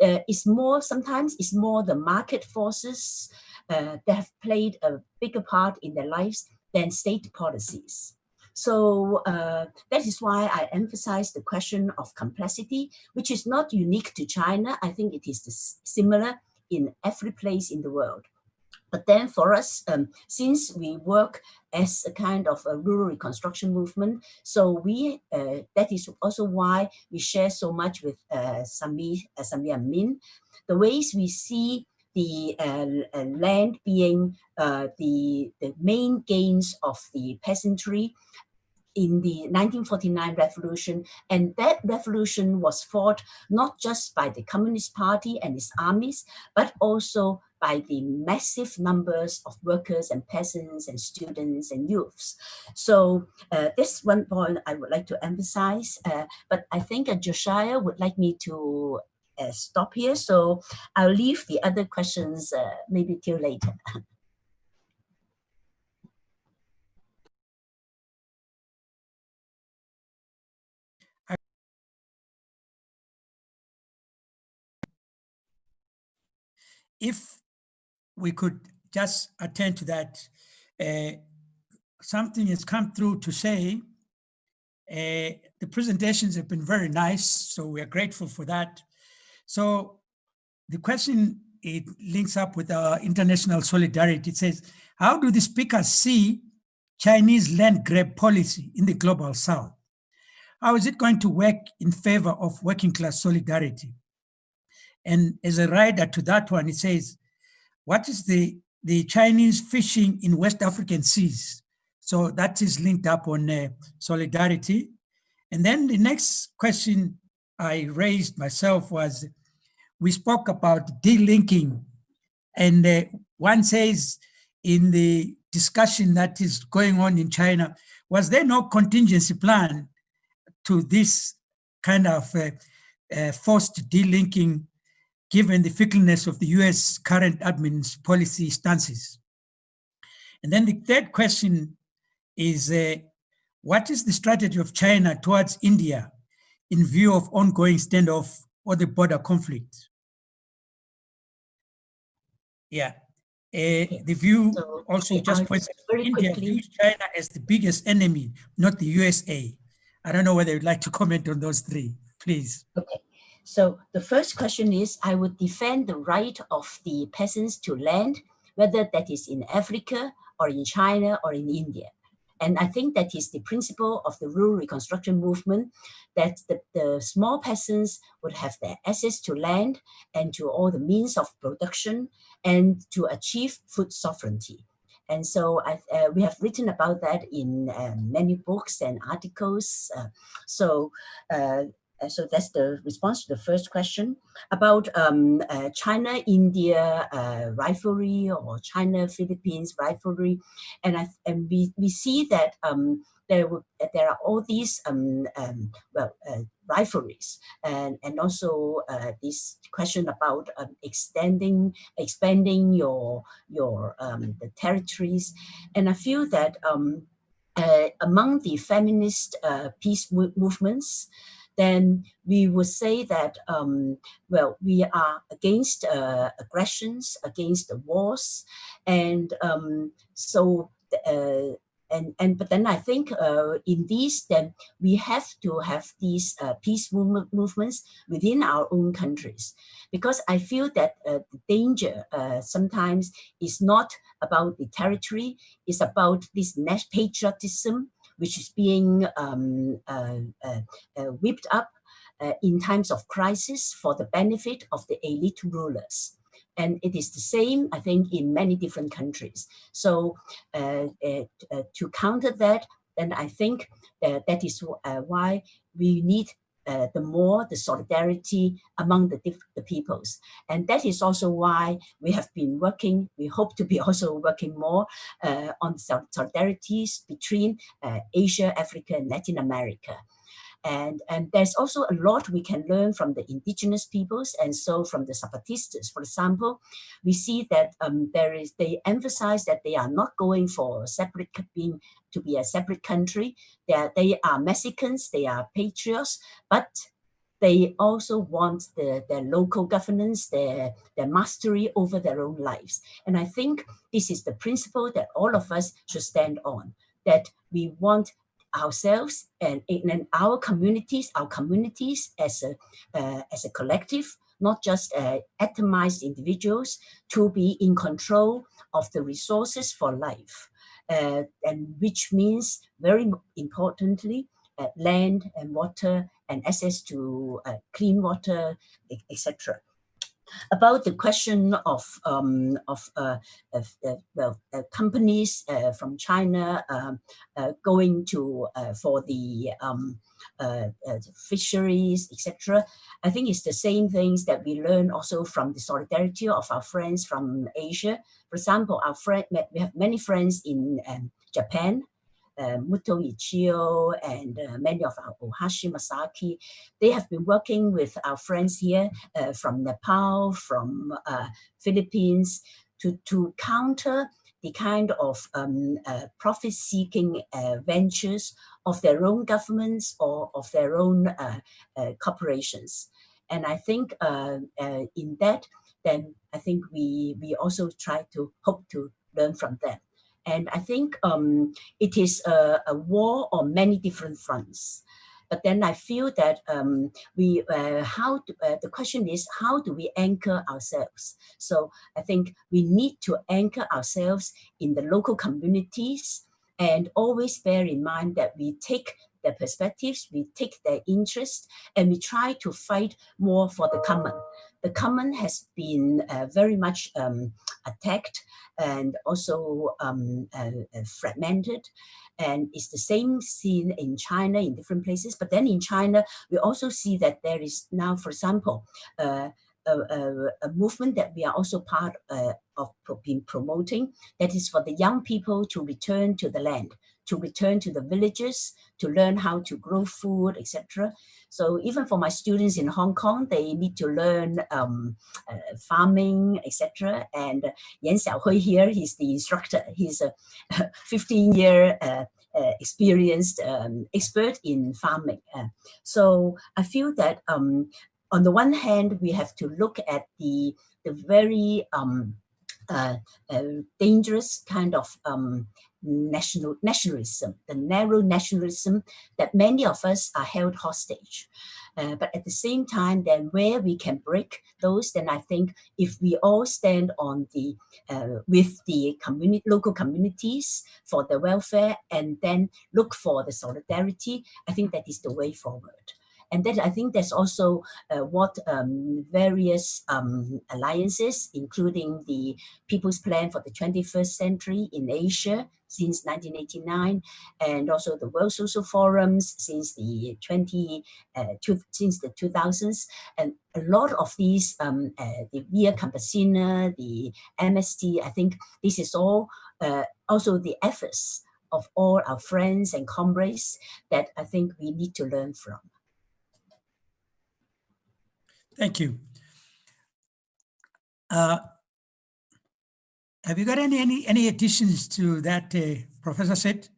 uh, it's more, sometimes it's more the market forces uh, that have played a bigger part in their lives than state policies. So uh, that is why I emphasize the question of complexity, which is not unique to China. I think it is similar in every place in the world. But then for us, um, since we work as a kind of a rural reconstruction movement, so we uh, that is also why we share so much with uh, Sami, uh, Samir Amin, the ways we see the uh, uh land being uh, the, the main gains of the peasantry in the 1949 revolution. And that revolution was fought not just by the Communist Party and its armies, but also by the massive numbers of workers and peasants and students and youths. So uh, this one point I would like to emphasize, uh, but I think uh, Josiah would like me to uh, stop here. So I'll leave the other questions uh, maybe till later. if we could just attend to that. Uh, something has come through to say uh, the presentations have been very nice, so we are grateful for that. So the question, it links up with our international solidarity. It says, how do the speakers see Chinese land grab policy in the global south? How is it going to work in favor of working class solidarity? And as a rider to that one, it says, what is the, the Chinese fishing in West African seas? So that is linked up on uh, solidarity. And then the next question I raised myself was, we spoke about delinking and uh, one says in the discussion that is going on in China, was there no contingency plan to this kind of uh, uh, forced delinking given the fickleness of the US current admin's policy stances. And then the third question is, uh, what is the strategy of China towards India in view of ongoing standoff or the border conflict? Yeah, uh, the view so, also just points India quickly. views China as the biggest enemy, not the USA. I don't know whether you'd like to comment on those three, please. Okay. So the first question is, I would defend the right of the peasants to land, whether that is in Africa or in China or in India. And I think that is the principle of the rural reconstruction movement, that the, the small peasants would have their access to land and to all the means of production and to achieve food sovereignty. And so I, uh, we have written about that in uh, many books and articles. Uh, so uh, so that's the response to the first question about um, uh, China-India uh, rivalry or China-Philippines rivalry. And, I, and we, we see that um, there, there are all these um, um well, uh, rivalries and, and also uh, this question about um, extending, expanding your, your um, the territories. And I feel that uh, among the feminist peace movements, then we would say that, um, well, we are against uh, aggressions, against the wars. And um, so, uh, and, and but then I think uh, in these, then we have to have these uh, peace movement movements within our own countries. Because I feel that uh, the danger uh, sometimes is not about the territory, it's about this patriotism which is being um, uh, uh, uh, whipped up in times of crisis for the benefit of the elite rulers. And it is the same, I think, in many different countries. So uh, uh, uh to counter that, then I think that is why we need uh, the more the solidarity among the, the peoples. And that is also why we have been working, we hope to be also working more uh, on solidarities between uh, Asia, Africa, and Latin America. And, and there's also a lot we can learn from the indigenous peoples and so from the Zapatistas. For example, we see that um, there is they emphasize that they are not going for separate being to be a separate country. They are, they are Mexicans, they are patriots, but they also want the, their local governance, their, their mastery over their own lives. And I think this is the principle that all of us should stand on, that we want ourselves and in our communities, our communities as a, uh, as a collective, not just uh, atomized individuals, to be in control of the resources for life. Uh, and which means very importantly, uh, land and water and access to uh, clean water, etc about the question of um, of, uh, of uh, well uh, companies uh, from China um, uh, going to uh, for the um, fisheries, etc. I think it's the same things that we learn also from the solidarity of our friends from Asia. For example, our friend we have many friends in um, Japan uh, Muto Ichiyo and uh, many of our Ohashi Masaki, they have been working with our friends here uh, from Nepal, from uh, Philippines to, to counter the kind of um, uh, profit-seeking uh, ventures of their own governments or of their own corporations. And I think in that, then I think we, we also try to hope to learn from them. And I think um, it is a, a, war on many different fronts. But then I feel that um, we, uh, how uh, the question is, how do we anchor ourselves? So I think we need to anchor ourselves in the local communities and always bear in mind that we take their perspectives, we take their interest, and we try to fight more for the common. The common has been uh, very much um, attacked and also um, uh, uh, fragmented. And it's the same scene in China in different places. But then in China, we also see that there is now, for example, uh, a, a, a, movement that we are also part uh, of being promoting, that is for the young people to return to the land, to return to the villages, to learn how to grow food, etc. So even for my students in Hong Kong, they need to learn um, uh, farming, etc. And Yan Xiaohui here, he's the instructor. He's a 15-year uh, uh, experienced um, expert in farming. Uh, so I feel that um, on the one hand, we have to look at the, the very um, uh, uh, dangerous kind of um, national nationalism, the narrow nationalism that many of us are held hostage. Uh, but at the same time, then where we can break those, then I think if we all stand on the uh, with the community, local communities for the welfare, and then look for the solidarity, I think that is the way forward. And that I think that's also uh, what um, various um, alliances, including the People's Plan for the 21st Century in Asia since 1989, and also the World Social Forums since the 20 uh, since the 2000s, and a lot of these, um, uh, the Via Campesina, the MST, I think this is all uh, also the efforts of all our friends and comrades that I think we need to learn from. Thank you. Uh, have you got any any any additions to that, uh, Professor Sit?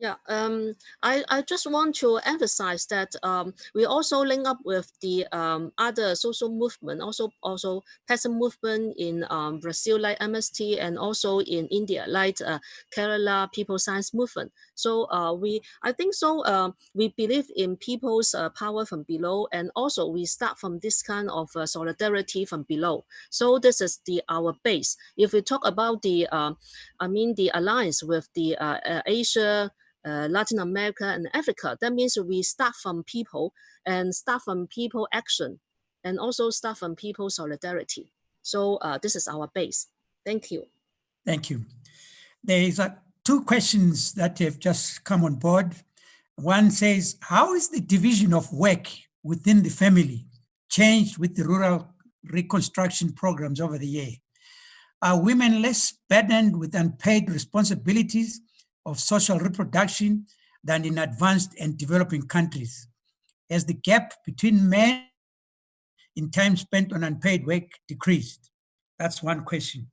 Yeah, um, I, I just want to emphasize that um, we also link up with the um, other social movement, also also peasant movement in um, Brazil like MST and also in India like uh, Kerala People Science Movement. So uh, we, I think so, uh, we believe in people's uh, power from below and also we start from this kind of uh, solidarity from below. So this is the our base. If we talk about the, uh, I mean the alliance with the uh, Asia, Latin America and Africa. That means we start from people and start from people action and also start from people solidarity. So this is our base. Thank you. Thank you. There is uh, two questions that have just come on board. One says, how is the division of work within the family changed with the rural reconstruction programs over the year? Are women less burdened with unpaid responsibilities of social reproduction than in advanced and developing countries? Has the gap between men in time spent on unpaid work decreased? That's one question.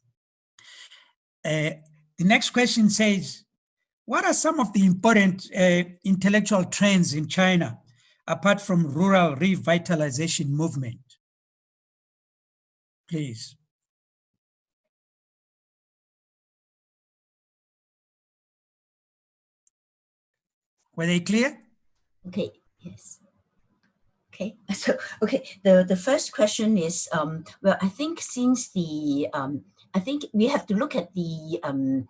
Uh, the next question says, what are some of the important uh, intellectual trends in China apart from rural revitalization movement? Please. Were they clear? Okay, yes. Okay, so, okay, the, the first question is, um, well, I think since the, um, I think we have to look at the, um,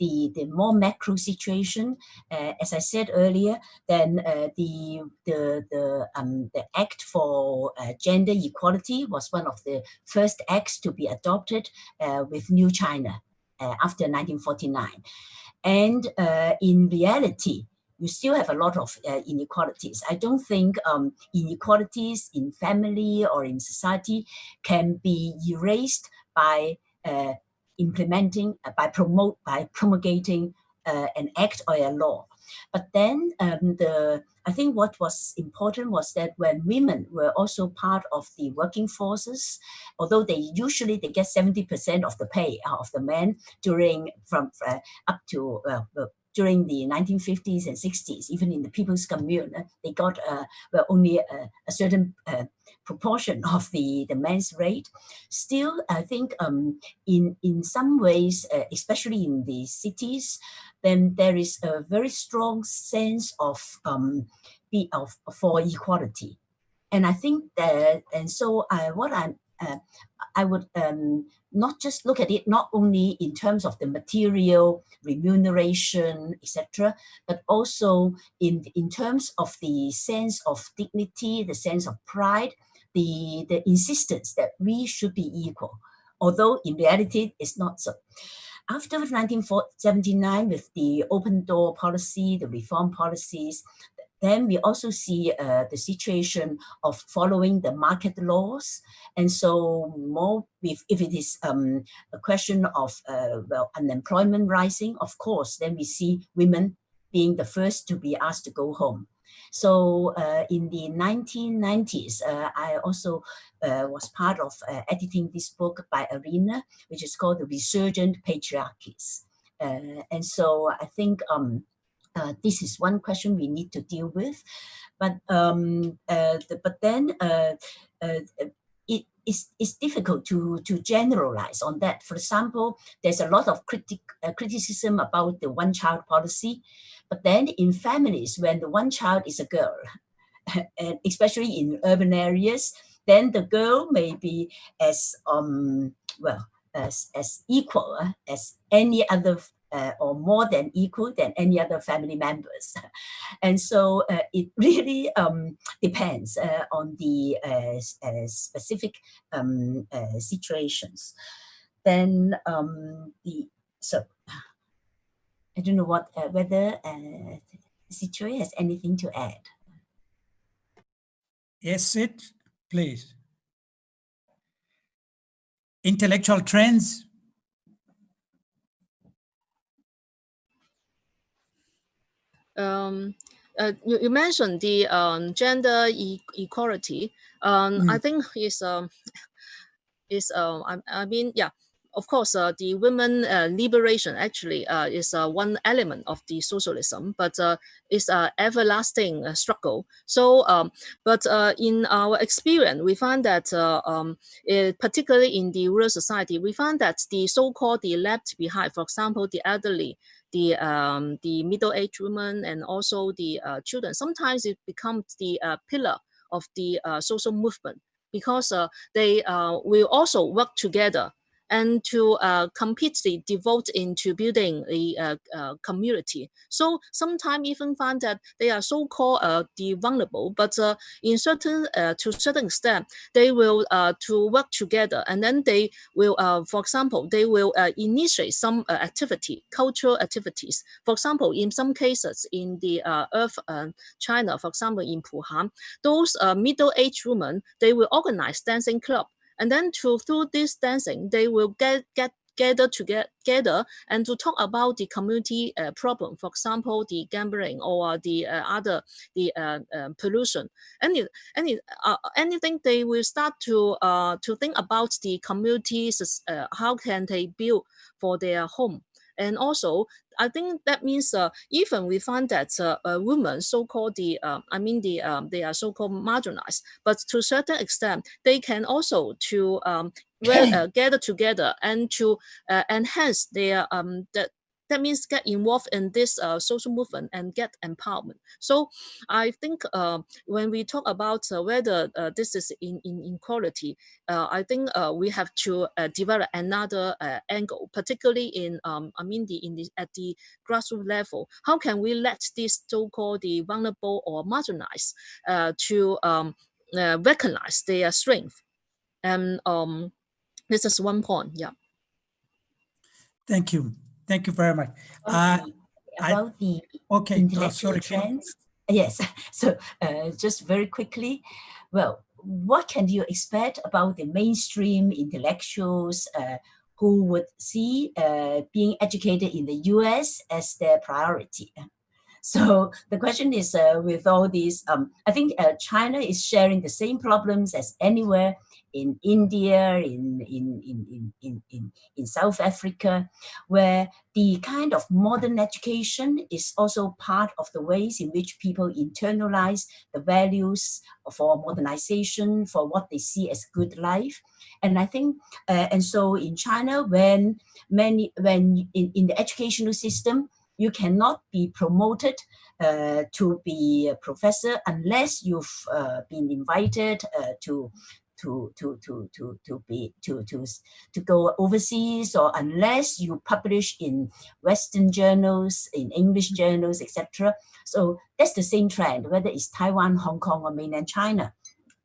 the, the more macro situation, uh, as I said earlier, then uh, the, the, the, um, the Act for uh, Gender Equality was one of the first acts to be adopted uh, with New China uh, after 1949. And uh, in reality, you still have a lot of inequalities. I don't think um, inequalities in family or in society can be erased by implementing, uh, by promote, by promulgating uh, an act or a law. But then um, the I think what was important was that when women were also part of the working forces, although they usually they get 70% of the pay of the men during from uh, up to uh, during the 1950s and 60s, even in the People's Commune, uh, they got uh, well, only a, a certain uh, proportion of the, the men's rate. Still, I think um, in, in some ways, uh, especially in the cities, then there is a very strong sense of, um, of for equality. And I think that, and so uh, what I'm, uh, I would um, not just look at it not only in terms of the material remuneration, etc., but also in, in terms of the sense of dignity, the sense of pride, the, the insistence that we should be equal, although in reality it's not so. After 1979, with the open door policy, the reform policies, then we also see uh, the situation of following the market laws. And so more if, if it is um, a question of uh, well, unemployment rising, of course, then we see women being the first to be asked to go home. So uh, in the 1990s, uh, I also uh, was part of uh, editing this book by Arena, which is called The Resurgent Patriarchies. Uh, and so I think um, uh, this is one question we need to deal with. But um, the, but then it is it's difficult to to generalize on that. For example, there's a lot of critic uh, criticism about the one child policy, but then in families when the one child is a girl, and especially in urban areas, then the girl may be as um well as as equal uh, as any other uh, or more than equal than any other family members. and so uh, it really um, depends uh, on the uh, uh, specific um, uh, situations. Then um, the, so I don't know what, whether uh, has anything to add. Yes, Sit, please. Intellectual trends um, uh, you, you, mentioned the um, gender e equality. Um, mm. I think is um, is uh, I, I mean yeah of course, uh, the women uh, liberation actually uh, is uh, one element of the socialism, but uh, it's an everlasting uh, struggle. So, um, but in our experience, we find that, um, it, particularly in the rural society, we find that the so-called the left behind, for example, the elderly, the um, the middle-aged women, and also the uh, children, sometimes it becomes the uh, pillar of the uh, social movement because they will also work together and to uh, completely devote into building a, uh, uh, community. So sometimes even find that they are so-called uh, the vulnerable, but uh, in certain uh, to certain extent, they will uh, to work together, and then they will, for example, they will initiate some activity, cultural activities. For example, in some cases in the Earth China, for example, in Puhan, those middle-aged women, they will organize dancing club and then to through this dancing, they will get get gather together and to talk about the community uh, problem, for example, the gambling or the uh, other the uh, uh pollution. Any any uh, anything they will start to uh, to think about the communities. how can they build for their home? And also, I think that means uh, even we find that uh, women, so-called the, uh, I mean, the um, they are so-called marginalized, but to a certain extent, they can also to um, well, uh, gather together and to uh, enhance their um, the, that means get involved in this uh, social movement and get empowerment. So I think uh, when we talk about uh, whether uh, this is in, in inequality, uh, I think uh, we have to develop another angle, particularly in um, I mean the in the at the grassroots level. How can we let these so-called the vulnerable or marginalized to um, recognize their strength? And um, this is one point. Yeah. Thank you. Thank you very much. Uh, about I, the okay, intellectual sorry, trends. Yes, so uh, just very quickly, well, what can you expect about the mainstream intellectuals uh, who would see uh, being educated in the US as their priority? So the question is uh, with all these, um, I think uh, China is sharing the same problems as anywhere in India, in, in, in, in, in, in South Africa, where the kind of modern education is also part of the ways in which people internalize the values for modernization, for what they see as good life. And I think, uh, and so in China, when many, when in, in the educational system, you cannot be promoted uh, to be a professor unless you've uh, been invited uh, to to to to to to be to to to go overseas or unless you publish in western journals in english journals etc so that's the same trend whether it's taiwan hong kong or mainland china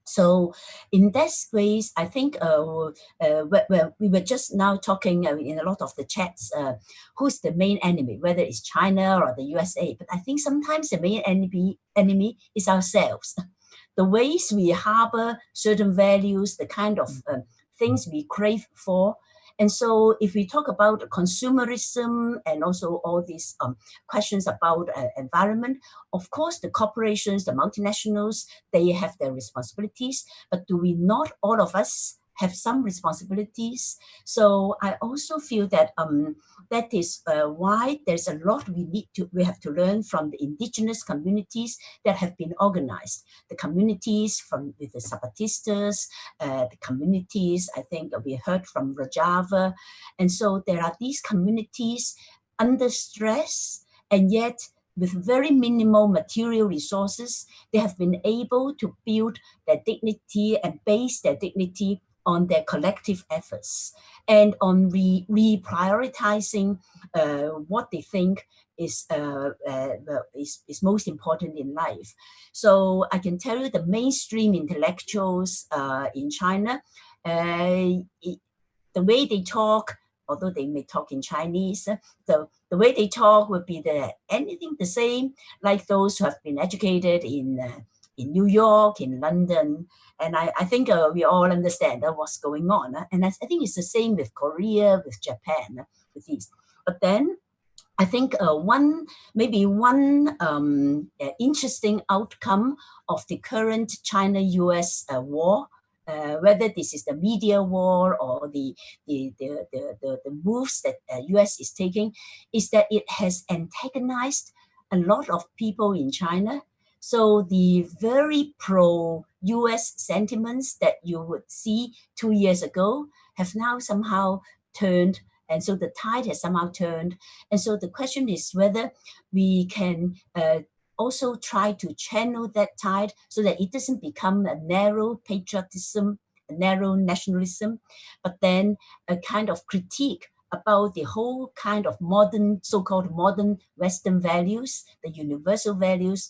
so in that ways, I think uh, uh, well, we were just now talking uh, in a lot of the chats, uh, who's the main enemy, whether it's China or the USA. But I think sometimes the main enemy, enemy is ourselves the ways we harbor certain values, the kind of uh, things we crave for. And so if we talk about consumerism and also all these um, questions about uh, environment, of course, the corporations, the multinationals, they have their responsibilities, but do we not all of us have some responsibilities. So I also feel that um, that is uh, why there's a lot we need to, we have to learn from the indigenous communities that have been organized. The communities from with the Zapatistas, uh, the communities, I think we heard from Rojava. And so there are these communities under stress and yet with very minimal material resources, they have been able to build their dignity and base their dignity on their collective efforts and on re reprioritizing uh, what they think is, uh, uh, is, is most important in life. So I can tell you the mainstream intellectuals uh, in China, uh, it, the way they talk, although they may talk in Chinese, the, the way they talk would be the anything the same like those who have been educated in uh, in New York, in London, and I, I think uh, we all understand uh, what's going on. Uh, and I, I, think it's the same with Korea, with Japan, uh, with these. But then I think uh, one, maybe one um, uh, interesting outcome of the current China-US war uh, whether this is the media war or the, the, the, the, the, moves that uh, US is taking, is that it has antagonized a lot of people in China so the very pro-US sentiments that you would see two years ago have now somehow turned and so the tide has somehow turned. And so the question is whether we can uh, also try to channel that tide so that it doesn't become a narrow patriotism, a narrow nationalism, but then a kind of critique about the whole kind of modern, so-called modern Western values, the universal values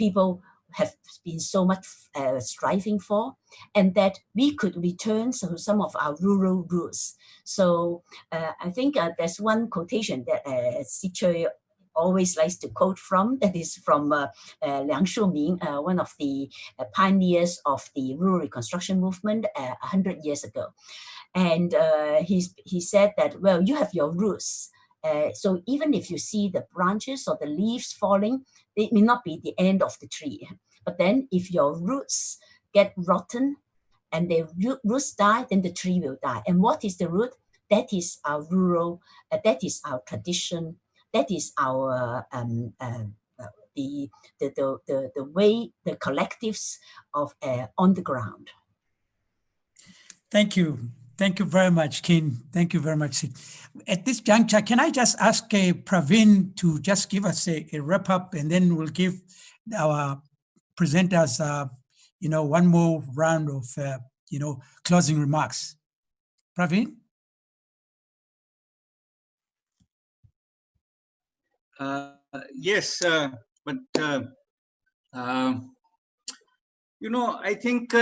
people have been so much uh, striving for, and that we could return to some of our rural roots. So uh, I think uh, there's one quotation that uh, always likes to quote from, that is from uh, uh, Liang Shuming, uh, one of the pioneers of the rural reconstruction movement uh, 100 years ago. And uh, he said that, well, you have your roots. Uh, so even if you see the branches or the leaves falling, it may not be the end of the tree. But then if your roots get rotten and the roots die, then the tree will die. And what is the root? That is our rural, uh, that is our tradition. That is our um, uh, the, the, the, the, the way, the collectives of uh, on the ground. Thank you. Thank you very much, Kin. Thank you very much. At this juncture, can I just ask uh, Praveen to just give us a, a, wrap up and then we'll give our presenters, uh, you know, one more round of, uh, you know, closing remarks. Praveen? Uh, yes, uh, but, uh, you know, I think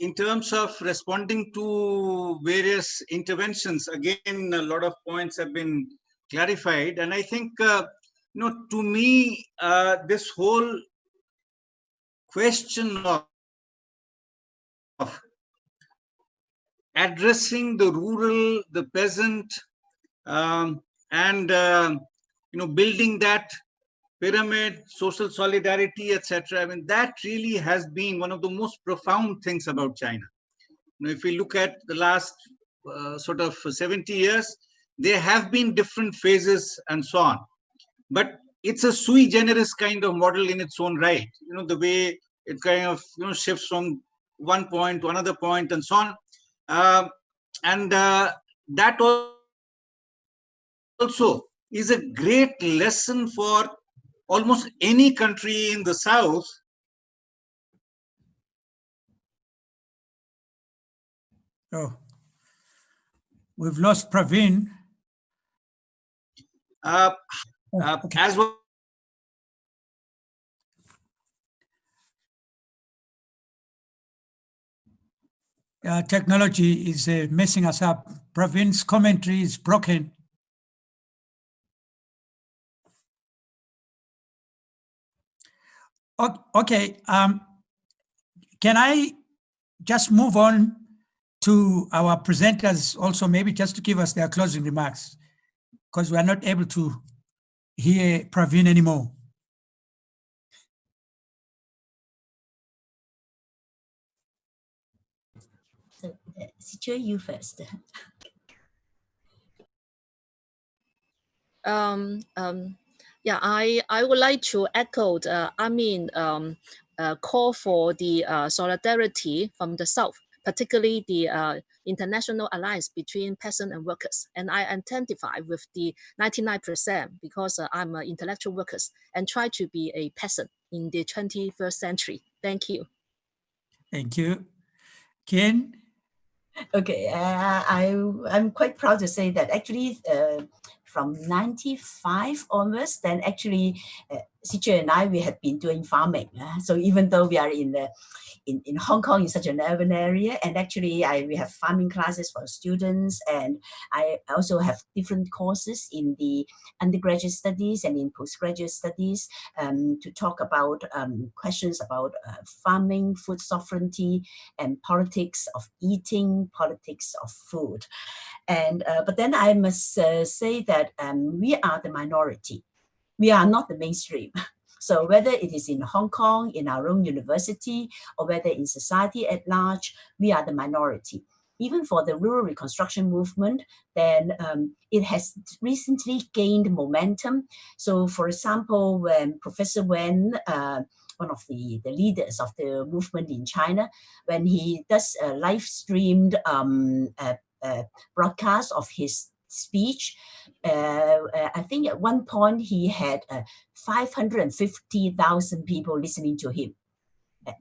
in terms of responding to various interventions, again, a lot of points have been clarified. And I think, uh, you know, to me, uh, this whole question of, of addressing the rural, the peasant, um, and, uh, you know, building that pyramid, social solidarity, etc. I mean, that really has been one of the most profound things about China. Know, if we look at the last uh, sort of 70 years, there have been different phases and so on. But it's a sui generis kind of model in its own right. You know, the way it kind of you know shifts from one point to another point and so on. Uh, and uh, that also is a great lesson for almost any country in the south oh we've lost praveen uh, oh, uh, okay. as well uh, technology is uh, messing us up. Praveen's commentary is broken. Okay, um, can I just move on to our presenters also, maybe just to give us their closing remarks, because we are not able to hear Praveen anymore. So, uh, you first. um, um, yeah, I, I would like to echo the, I mean, um, uh, call for the uh, solidarity from the South, particularly the uh, international alliance between peasants and workers. And I identify with the 99% because uh, I'm an intellectual worker and try to be a peasant in the 21st century. Thank you. Thank you. Kin? Okay, uh, I, I'm quite proud to say that actually uh, from 95 onwards, then actually uh, and I, we had been doing farming. Uh, so even though we are in the in, in Hong Kong in such an urban area, and actually I we have farming classes for students, and I also have different courses in the undergraduate studies and in postgraduate studies um, to talk about um, questions about uh, farming, food sovereignty, and politics of eating, politics of food. And uh, but then I must uh, say that um, we are the minority. We are not the mainstream. So whether it is in Hong Kong, in our own university, or whether in society at large, we are the minority. Even for the rural reconstruction movement, then um, it has recently gained momentum. So for example, when Professor Wen, uh, one of the, the leaders of the movement in China, when he does a live streamed um, uh, broadcast of his speech. Uh, uh, I think at one point he had uh, 550,000 people listening to him.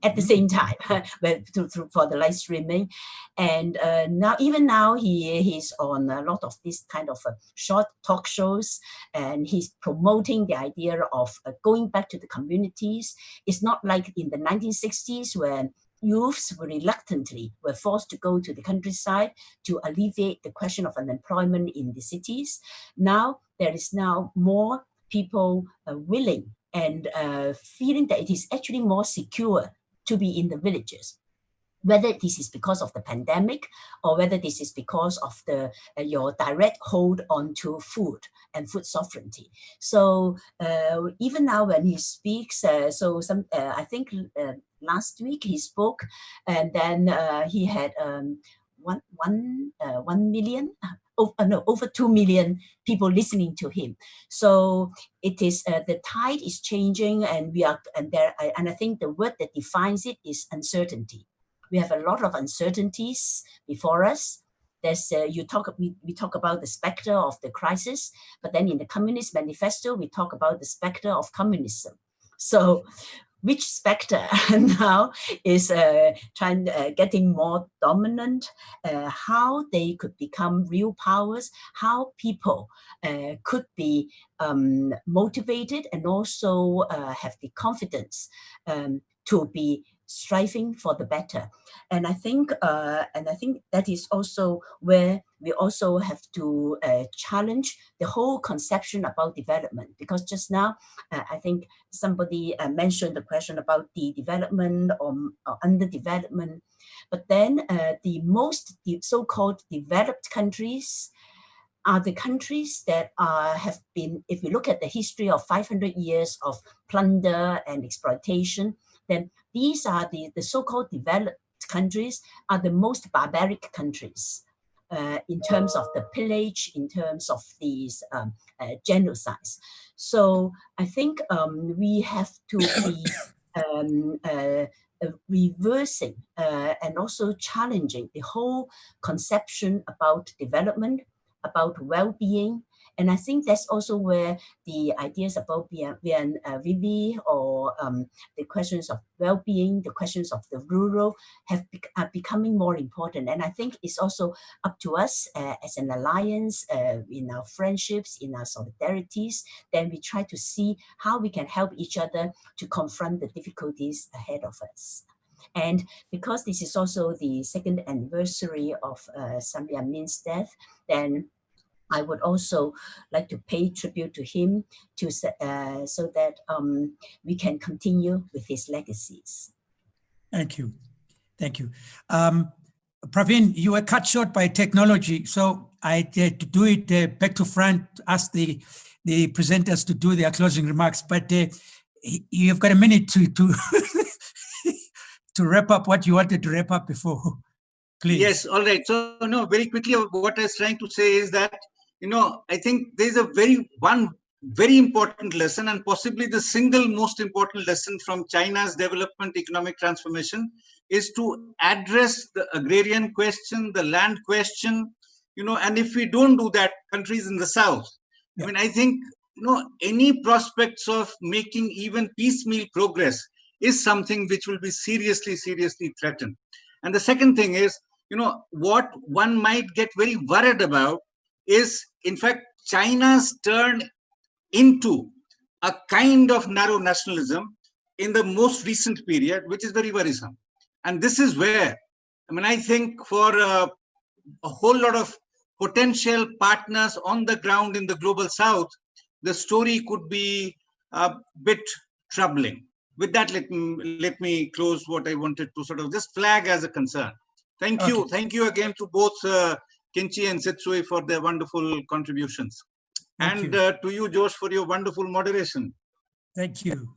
at the same time but to, to, for the live streaming and uh, now even now he he's on a lot of this kind of uh, short talk shows and he's promoting the idea of uh, going back to the communities it's not like in the 1960s when youths were reluctantly were forced to go to the countryside to alleviate the question of unemployment in the cities now there is now more people uh, willing and uh, feeling that it is actually more secure to be in the villages whether this is because of the pandemic or whether this is because of the uh, your direct hold onto food and food sovereignty. So uh, even now when he speaks, uh, so some uh, I think uh, last week he spoke and then uh, he had um, one, one, one million oh, no, over 2 million people listening to him. So it is, uh, the tide is changing and we are, and there, and I think the word that defines it is uncertainty. We have a lot of uncertainties before us. There's, uh, you talk, we, we talk about the specter of the crisis, but then in the Communist Manifesto, we talk about the specter of communism. So which specter now is uh, trying uh, getting more dominant, uh, how they could become real powers, how people uh, could be um, motivated and also uh, have the confidence um, to be striving for the better. And I think, uh, and I think that is also where we also have to uh, challenge the whole conception about development. Because just now, uh, I think somebody uh, mentioned the question about the development or, or underdevelopment. But then uh, the most so-called developed countries are the countries that have been, if we look at the history of 500 years of plunder and exploitation, then these are the, the so-called developed countries are the most barbaric countries uh, in terms of the pillage, in terms of these um, uh, genocides. So I think um, we have to be um, uh, uh reversing uh, and also challenging the whole conception about development, about well-being, and I think that's also where the ideas about Bien uh, Vivi or um, the questions of well-being, the questions of the rural have be are becoming more important. And I think it's also up to us uh, as an alliance uh, in our friendships, in our solidarities, then we try to see how we can help each other to confront the difficulties ahead of us. And because this is also the second anniversary of uh, Samir Amin's death, then I would also like to pay tribute to him to uh, so that um, we can continue with his legacies. Thank you. Thank you. Um, Praveen, you were cut short by technology, so I did to do it uh, back to front, ask the, the presenters to do their closing remarks, but uh, you've got a minute to, to, to wrap up what you wanted to wrap up before. Please. Yes, all right. So, no, very quickly, what I was trying to say is that you know, I think there's a very one very important lesson and possibly the single most important lesson from China's development economic transformation is to address the agrarian question, the land question, you know, and if we don't do that, countries in the South, yeah. I mean, I think, you know, any prospects of making even piecemeal progress is something which will be seriously, seriously threatened. And the second thing is, you know, what one might get very worried about is in fact China's turn into a kind of narrow nationalism in the most recent period, which is very worrisome. And this is where, I mean, I think for uh, a whole lot of potential partners on the ground in the global south, the story could be a bit troubling. With that, let me, let me close what I wanted to sort of just flag as a concern. Thank okay. you. Thank you again to both uh, Kin Chi and Sit Tsui for their wonderful contributions. Thank and uh, to you, Josh, for your wonderful moderation. Thank you.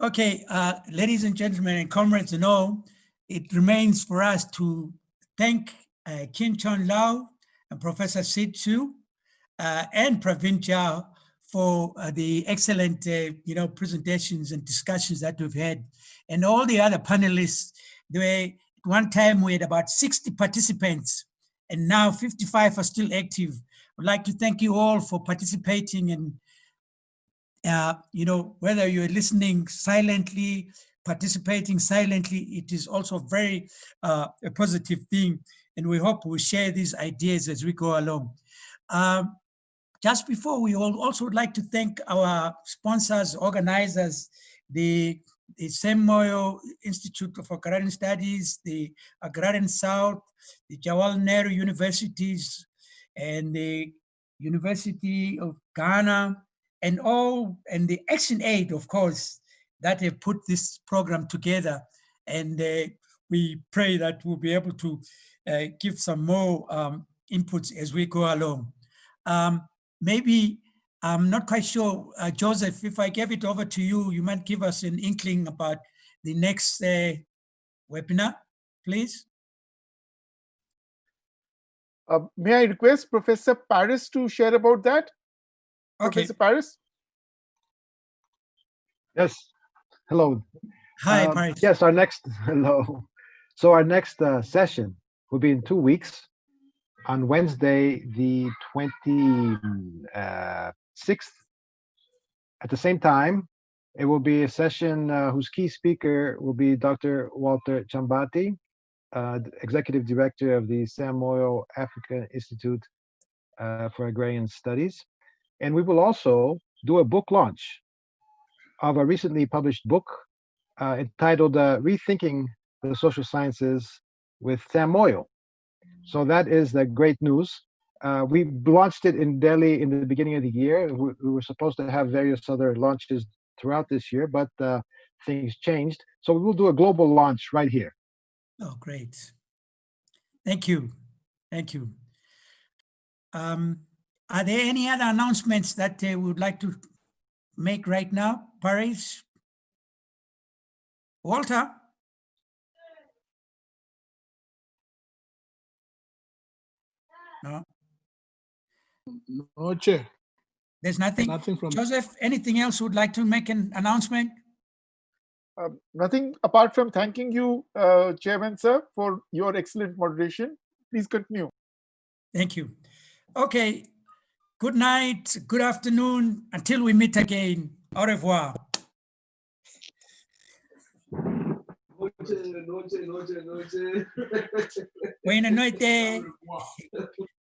Okay, uh, ladies and gentlemen and comrades and all, it remains for us to thank uh, Kin-Chi Lau and Professor Sit Tsui uh, and Praveen Jha for uh, the excellent, uh, you know, presentations and discussions that we've had, and all the other panelists. Were, one time we had about 60 participants and now 55 are still active. I'd like to thank you all for participating and, uh, you know, whether you're listening silently, participating silently, it is also very uh, a positive thing. And we hope we share these ideas as we go along. Um, just before we all also would like to thank our sponsors, organizers, the, the Sam Moyo Institute for Agrarian Studies, the Agrarian South, the Jawaharlal Nehru Universities, and the University of Ghana, and all, and the Action Aid, of course, that have put this program together. And uh, we pray that we'll be able to uh, give some more um, inputs as we go along. Um, maybe, I'm not quite sure, uh, Joseph, if I gave it over to you, you might give us an inkling about the next uh, webinar, please. Uh, may I request Professor Paris to share about that? Okay, Professor Paris? Yes. Hello. hi, Um, Paris. Yes, our next, hello. So our next uh, session will be in two weeks on Wednesday, the 26th. At the same time, it will be a session uh, whose key speaker will be Dr. Walter Chambati, uh, Executive Director of the Sam Moyo Africa Institute uh, for Agrarian Studies. And we will also do a book launch of a recently published book uh, entitled uh, Rethinking the Social Sciences with Sam Moyo. So that is the great news. Uh, we launched it in Delhi in the beginning of the year. We, we were supposed to have various other launches throughout this year, but uh, things changed. So we will do a global launch right here. Oh, great. Thank you. Thank you. Um, are there any other announcements that we would like to make right now? Paris? Walter? No, No, Chair. there's nothing. Nothing from, Joseph, anything else would like to make an announcement? Uh, nothing apart from thanking you, uh, Chairman, sir, for your excellent moderation. Please continue. Thank you. Okay. Good night, good afternoon, until we meet again. Au revoir. Buena noite.